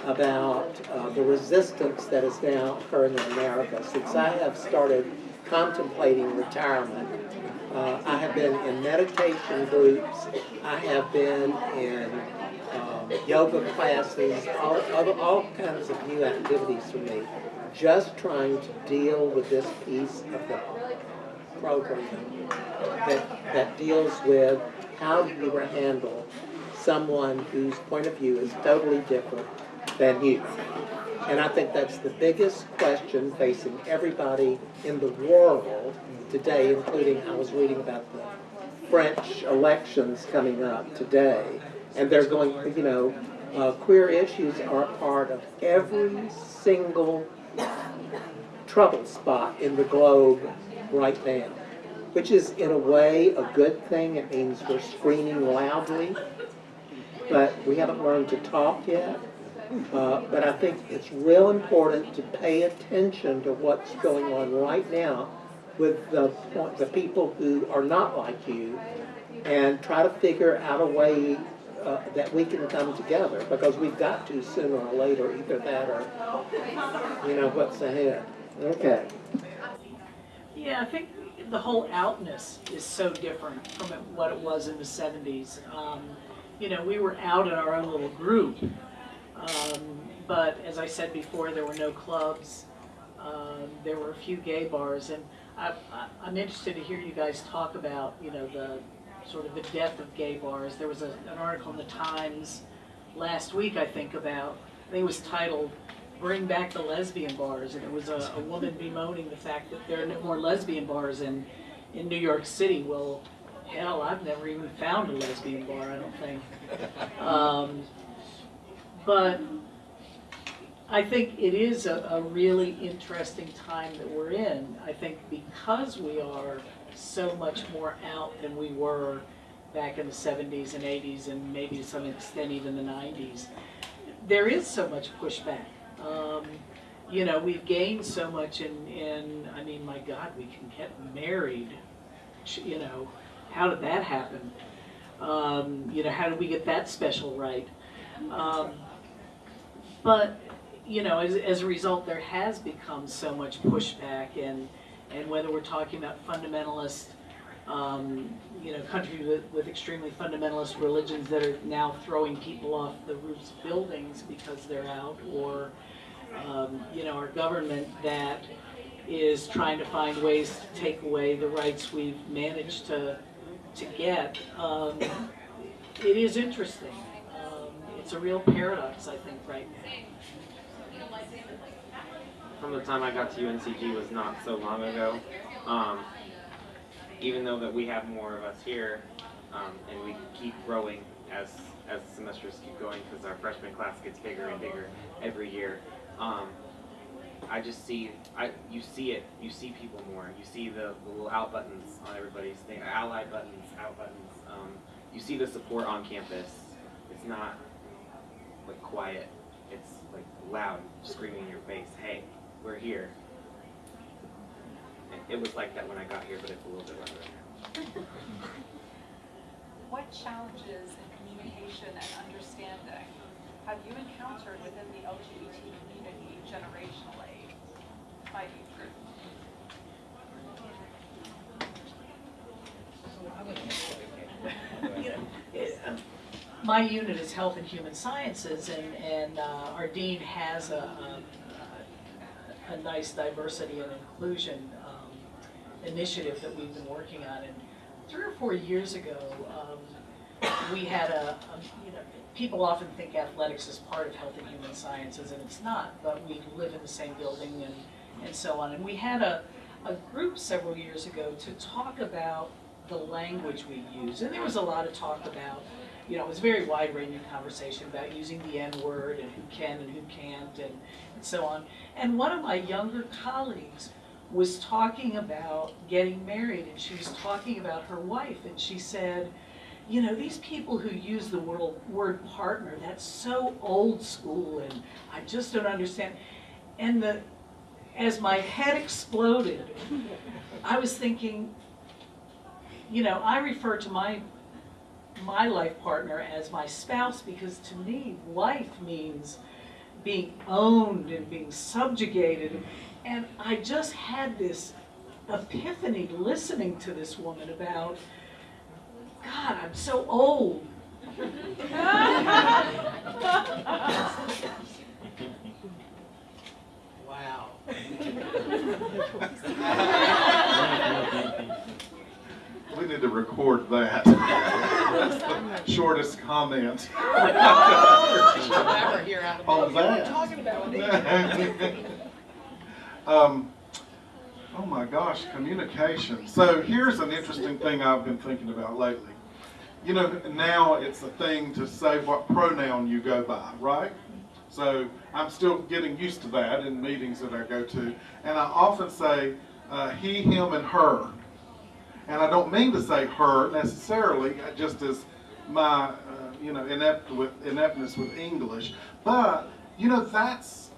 E: about uh, the resistance that is now occurring in America. Since I have started contemplating retirement, uh, I have been in meditation groups, I have been in um, yoga classes, all, all, all kinds of new activities for me, just trying to deal with this piece of the program that, that deals with how do you handle someone whose point of view is totally different than you. And I think that's the biggest question facing everybody in the world today, including I was reading about the French elections coming up today, and they're going, you know, uh, queer issues are part of every single trouble spot in the globe right now, which is in a way a good thing. It means we're screaming loudly, but we haven't learned to talk yet. Uh, but I think it's real important to pay attention to what's going on right now with the, the people who are not like you and try to figure out a way uh, that we can come together because we've got to sooner or later, either that or, you know, what's ahead. Okay.
D: Yeah, I think the whole outness is so different from what it was in the 70s. Um, you know, we were out in our own little group um, but as I said before, there were no clubs. Um, there were a few gay bars, and I, I, am interested to hear you guys talk about, you know, the sort of the death of gay bars. There was a, an article in the Times last week, I think, about, I think it was titled, Bring Back the Lesbian Bars, and it was a, a woman bemoaning the fact that there are no more lesbian bars in, in New York City. Well, hell, I've never even found a lesbian bar, I don't think. Um, but I think it is a, a really interesting time that we're in. I think because we are so much more out than we were back in the 70s and 80s and maybe to some extent even the 90s, there is so much pushback. Um, you know, we've gained so much in, in, I mean, my God, we can get married, you know, how did that happen? Um, you know, how did we get that special right? Um, but, you know, as, as a result, there has become so much pushback and, and whether we're talking about fundamentalist, um, you know, countries with, with extremely fundamentalist religions that are now throwing people off the roofs of buildings because they're out, or, um, you know, our government that is trying to find ways to take away the rights we've managed to, to get. Um, it is interesting. It's a real paradox, I think, right now.
C: From the time I got to UNCG was not so long ago. Um, even though that we have more of us here, um, and we keep growing as as semesters keep going because our freshman class gets bigger and bigger every year. Um, I just see, I you see it, you see people more. You see the, the little out buttons on everybody's thing, ally buttons, out buttons. Um, you see the support on campus. It's not like quiet. It's like loud, screaming in your face. Hey, we're here. It, it was like that when I got here, but it's a little bit louder. now.
H: What challenges in communication and understanding have you encountered within the LGBT community generationally? By age group?
D: you know, it, um, my unit is Health and Human Sciences, and, and uh, our dean has a, a, a nice diversity and inclusion um, initiative that we've been working on. And three or four years ago, um, we had a, a, you know, people often think athletics is part of Health and Human Sciences, and it's not, but we live in the same building and, and so on. And we had a, a group several years ago to talk about the language we use. And there was a lot of talk about, you know, it was a very wide-ranging conversation about using the N-word and who can and who can't and, and so on. And one of my younger colleagues was talking about getting married and she was talking about her wife and she said, you know, these people who use the word, word partner, that's so old school and I just don't understand. And the, as my head exploded, I was thinking, you know, I refer to my my life partner as my spouse because to me, life means being owned and being subjugated. And I just had this epiphany listening to this woman about, God, I'm so old. wow.
F: We need to record that. That's the shortest comment.
E: Never hear
F: On that.
E: Talking about
F: Um, oh my gosh, communication. So here's an interesting thing I've been thinking about lately. You know, now it's a thing to say what pronoun you go by, right? So I'm still getting used to that in meetings that I go to. And I often say uh, he, him, and her. And I don't mean to say her necessarily, uh, just as my, uh, you know, inept with, ineptness with English. But, you know, that's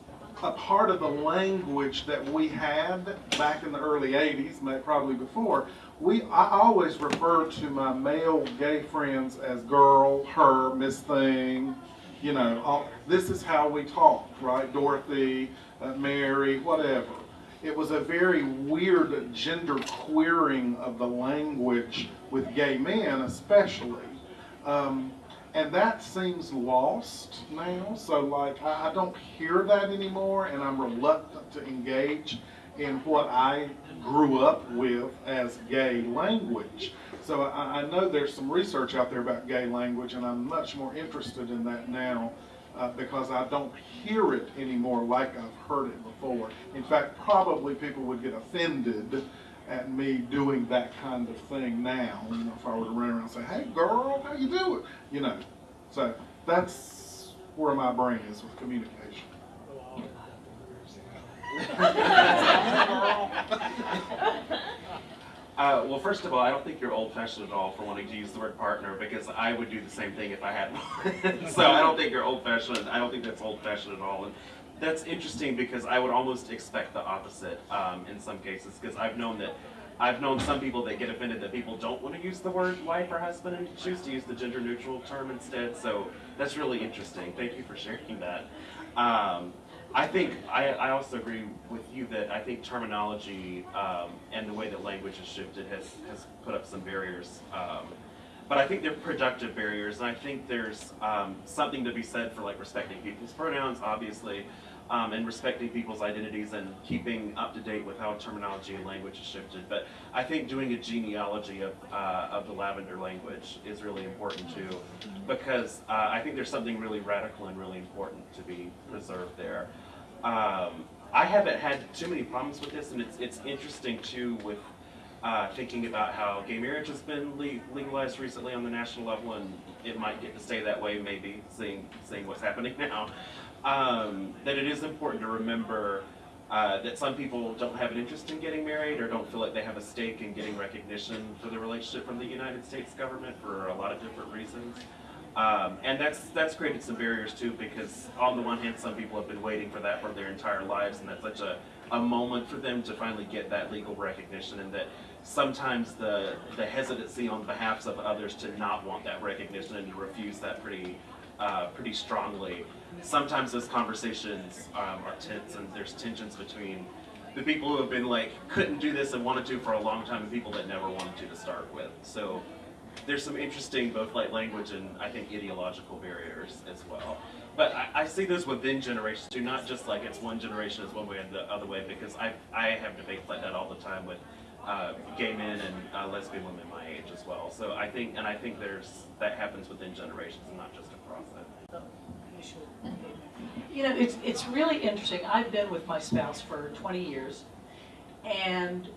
F: a part of the language that we had back in the early 80s, may- probably before. We, I always refer to my male gay friends as girl, her, Miss Thing, you know, all, this is how we talk, right? Dorothy, uh, Mary, whatever. It was a very weird gender queering of the language with gay men, especially. Um, and that seems lost now. So, like, I, I don't hear that anymore, and I'm reluctant to engage in what I grew up with as gay language. So, I, I know there's some research out there about gay language, and I'm much more interested in that now uh, because I don't hear it anymore like I've heard it before. In fact, probably people would get offended at me doing that kind of thing now. You know, if I were to run around and say, "Hey, girl, how you doing?" You know, so that's where my brain is with communication.
G: Uh, well, first of all, I don't think you're old-fashioned at all for wanting to use the word partner because I would do the same thing if I had one. so I don't think you're old-fashioned. I don't think that's old-fashioned at all. And that's interesting because I would almost expect the opposite um, in some cases because I've known that I've known some people that get offended that people don't want to use the word wife or husband and choose to use the gender neutral term instead. So that's really interesting. Thank you for sharing that. Um, I think I, I also agree with you that I think terminology um, and the way that language has shifted has, has put up some barriers. Um, but I think they're productive barriers, and I think there's um, something to be said for like respecting people's pronouns, obviously, um, and respecting people's identities and keeping up to date with how terminology and language has shifted. But I think doing a genealogy of, uh, of the Lavender language is really important too, because uh, I think there's something really radical and really important to be preserved there. Um, I haven't had too many problems with this, and it's, it's interesting too with uh, thinking about how gay marriage has been le- legalized recently on the national level, and it might get to stay that way, maybe, seeing, seeing what's happening now. Um, that it is important to remember uh, that some people don't have an interest in getting married or don't feel like they have a stake in getting recognition for the relationship from the United States government for a lot of different reasons. Um, and that's that's created some barriers too because on the one hand some people have been waiting for that for their entire lives and that's such a, a moment for them to finally get that legal recognition and that sometimes the the hesitancy on behalf of others to not want that recognition and to refuse that pretty uh, pretty strongly. Sometimes those conversations um, are tense and there's tensions between the people who have been like couldn't do this and wanted to for a long time and people that never wanted to to start with. So there's some interesting both like language and I think ideological barriers as well. But I, I see those within generations too, not just like it's one generation is one way and the other way, because I I have debates like that all the time with uh, gay men and uh, lesbian women my age as well. So I think and I think there's that happens within generations and not just across it.
D: You know, it's, it's really interesting. I've been with my spouse for 20 years, and,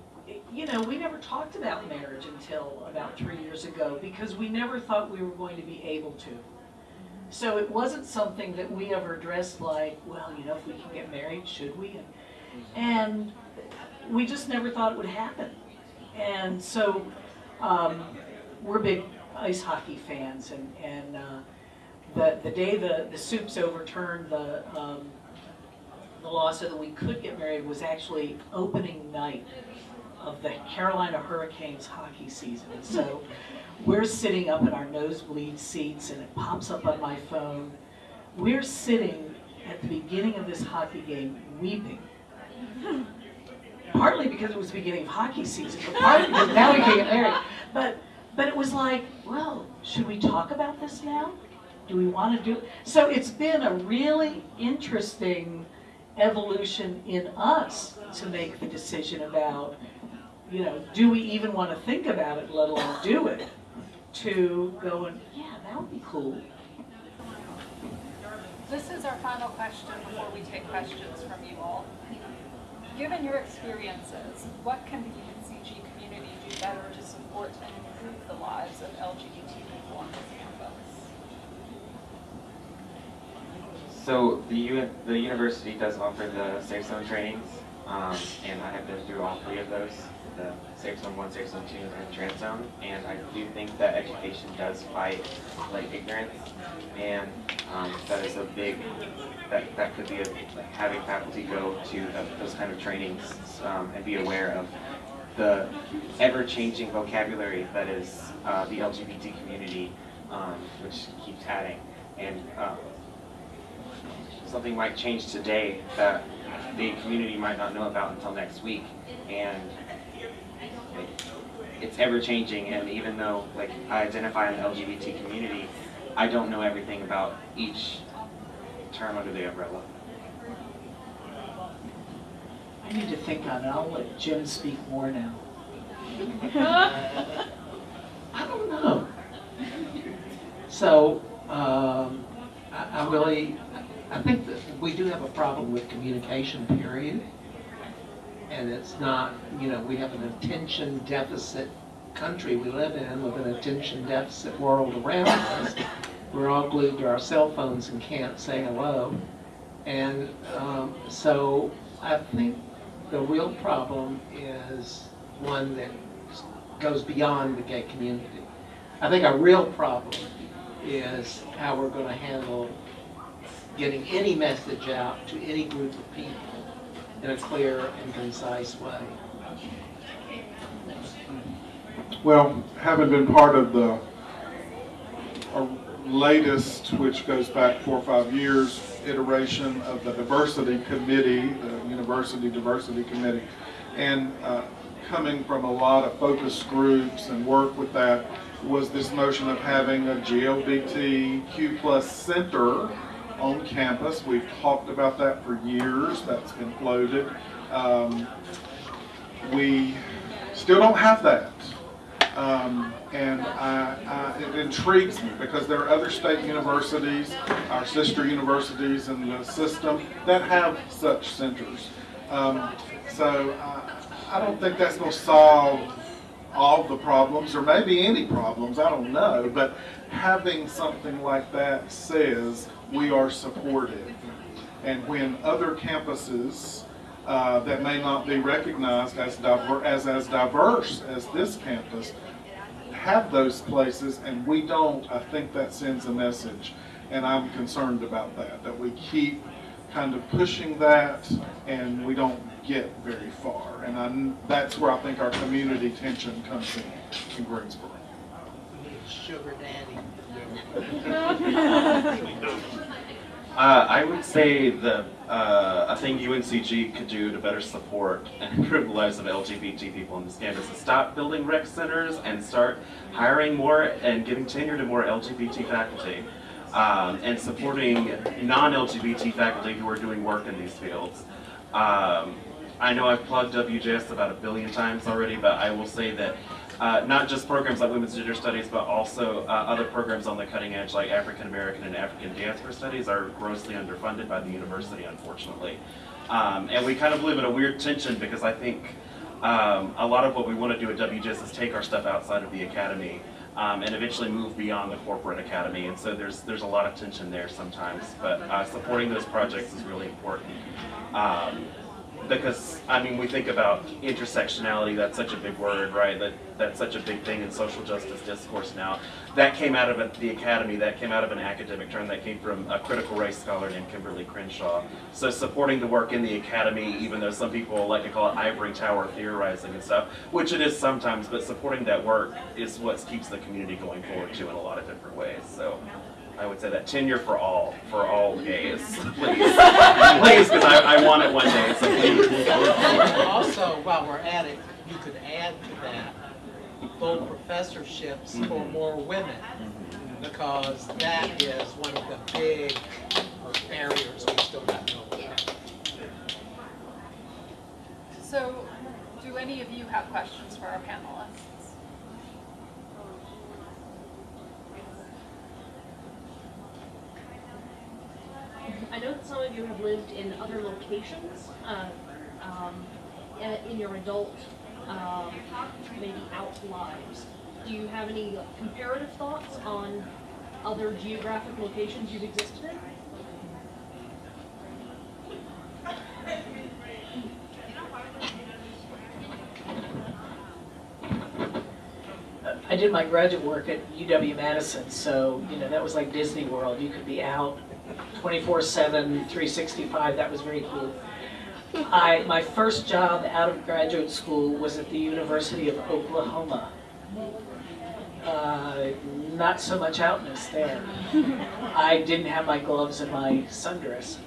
D: you know, we never talked about marriage until about three years ago because we never thought we were going to be able to. So it wasn't something that we ever addressed like, well, you know, if we can get married, should we? And, we just never thought it would happen. And so um, we're big ice hockey fans, and, and uh, the, the day the, the Soups overturned the, um, the law so that we could get married was actually opening night of the Carolina Hurricanes hockey season. So we're sitting up in our nosebleed seats and it pops up on my phone. We're sitting at the beginning of this hockey game weeping. Partly because it was the beginning of hockey season, but partly because now we can get married. But, but it was like, well, should we talk about this now? Do we want to do it? So it's been a really interesting evolution in us to make the decision about, you know, do we even want to think about it, let alone do it? To go and, yeah, that would be cool.
H: This is our final question before we take questions from you all. Given your experiences, what can the UNCG community do better to support and improve the lives of LGBT people on this campus?
C: So the U the university does offer the Safe Zone trainings, um, and I have been through all three of those, the Safe Zone 1, Safe Zone 2, and Trans Zone, and I do think that education does fight like ignorance, and um, that is a big, that, that could be a, like having faculty go to those kind of trainings um, and be aware of the ever-changing vocabulary that is uh, the LGBT community, um, which keeps adding. And um, something might change today that the community might not know about until next week. And like, it's ever changing, and even though like I identify in the LGBT community, I don't know everything about each term under the umbrella.
D: I need to think on it. I'll let Jim speak more now.
E: I don't know. So, um, I, I really, I think that we do have a problem with communication, period. And it's not, you know, we have an attention deficit country we live in with an attention deficit world around us. We're all glued to our cell phones and can't say hello. And um, so I think the real problem is one that goes beyond the gay community. I think our real problem is how we're going to handle getting any message out to any group of people in a clear and concise way.
F: Well, having been part of the latest, which goes back four or five years, iteration of the diversity committee, the university diversity committee, and uh, coming from a lot of focus groups and work with that was this notion of having a GLBTQ plus center on campus. We've talked about that for years. That's been floated. Um, we still don't have that. Um, and I, I, it intrigues me because there are other state universities, our sister universities in the system that have such centers. Um, so I, I don't think that's going to solve all the problems or maybe any problems, I don't know, but having something like that says we are supported. And when other campuses uh, that may not be recognized as, diver- as as diverse as this campus have those places and we don't, I think that sends a message. And I'm concerned about that, that we keep kind of pushing that and we don't get very far. And I, that's where I think our community tension comes in, in Greensboro.
E: Sugar daddy.
G: Uh, I would say the uh, a thing UNCG could do to better support and improve the lives of LGBT people on this campus is stop building rec centers and start hiring more and giving tenure to more LGBT faculty um, and supporting non-LGBT faculty who are doing work in these fields. Um, I know I've plugged WGS about a billion times already, but I will say that uh, not just programs like Women's Gender Studies, but also uh, other programs on the cutting edge like African American and African Diaspora Studies are grossly underfunded by the university, unfortunately. Um, and we kind of live in a weird tension because I think um, a lot of what we want to do at WGS is take our stuff outside of the academy um, and eventually move beyond the corporate academy. And so there's there's a lot of tension there sometimes. But uh, supporting those projects is really important. Um, because I mean, we think about intersectionality. That's such a big word, right? That that's such a big thing in social justice discourse now. That came out of a, the academy. That came out of an academic term. That came from a critical race scholar named Kimberlé Crenshaw. So supporting the work in the academy, even though some people like to call it ivory tower theorizing and stuff, which it is sometimes, but supporting that work is what keeps the community going forward too in a lot of different ways. So. I would say that tenure for all, for all gays, please, please, because I, I want it one day. So please.
E: Also, while we're at it, you could add to that full professorships for mm-hmm. more women, because that is one of the big barriers we still have to overcome.
H: So, do any of you have questions for our panelists?
J: I know that some of you have lived in other locations, uh, um, in your adult, um, maybe out lives. Do you have any comparative thoughts on other geographic locations you've existed in?
D: I did my graduate work at UW-Madison, so, you know, that was like Disney World. You could be out 24/7, 365, that was very cool. I, my first job out of graduate school was at the University of Oklahoma. Uh, not so much outness there. I didn't have my gloves and my sundress.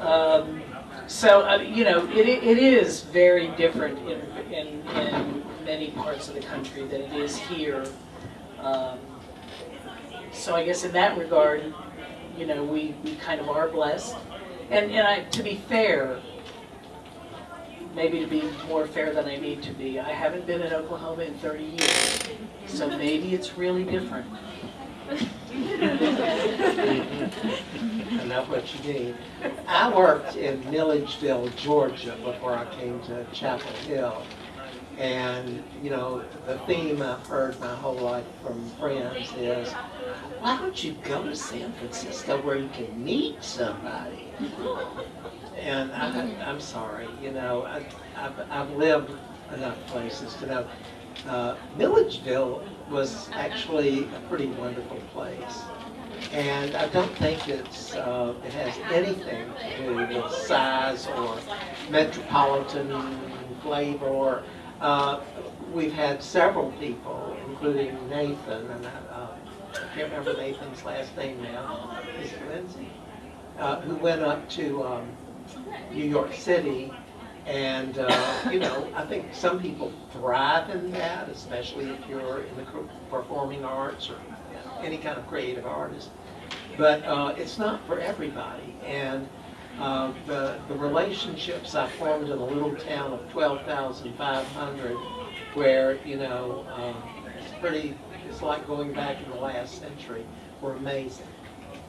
D: Um, so, uh, you know, it, it is very different in, in, in many parts of the country than it is here. Um, so I guess in that regard, you know, we, we kind of are blessed. And, and I, to be fair, maybe to be more fair than I need to be, I haven't been in Oklahoma in 30 years. So maybe it's really different.
E: Know what you mean. I worked in Milledgeville, Georgia before I came to Chapel Hill. And, you know, the theme I've heard my whole life from friends is, why don't you go to San Francisco where you can meet somebody? And I, I'm sorry, you know, I, I've, I've lived enough places to know. Uh, Milledgeville was actually a pretty wonderful place. And I don't think it's, uh, it has anything to do with size or metropolitan flavor or, Uh, We've had several people, including Nathan, and I uh, I can't remember Nathan's last name now, is it Lindsay? Uh, Who went up to um, New York City, and, uh, you know, I think some people thrive in that, especially if you're in the performing arts or any kind of creative artist. But uh, it's not for everybody, and uh, the, the relationships I formed in a little town of 12,500 where, you know, um, it's pretty, it's like going back in the last century, were amazing.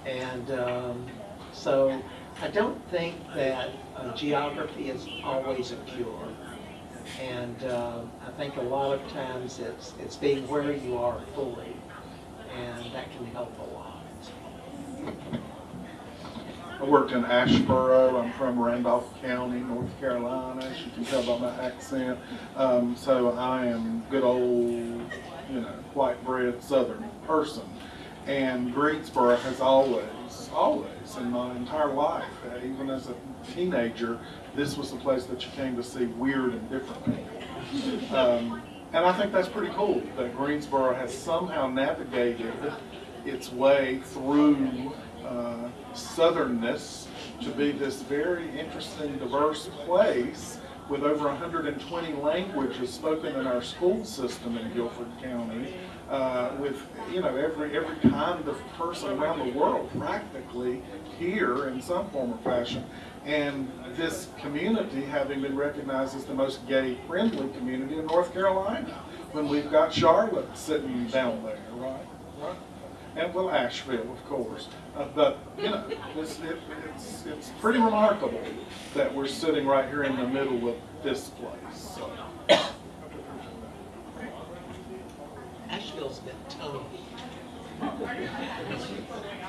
E: And um, so I don't think that uh, geography is always a cure. And uh, I think a lot of times it's, it's being where you are fully, and that can help a lot.
F: I worked in Asheboro. I'm from Randolph County, North Carolina, as you can tell by my accent. Um, so I am good old, you know, white bread Southern person. And Greensboro has always, always, in my entire life, even as a teenager, this was the place that you came to see weird and different people. Um, and I think that's pretty cool that Greensboro has somehow navigated its way through uh, southernness to be this very interesting, diverse place with over 120 languages spoken in our school system in Guilford County, uh, with you know every every kind of person around the world practically here in some form or fashion, and this community having been recognized as the most gay-friendly community in North Carolina, when we've got Charlotte sitting down there, and well, Asheville, of course. Uh, but you know, it's, it, it's it's pretty remarkable that we're sitting right here in the middle of this place. So.
E: Asheville's been toned.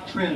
F: Trend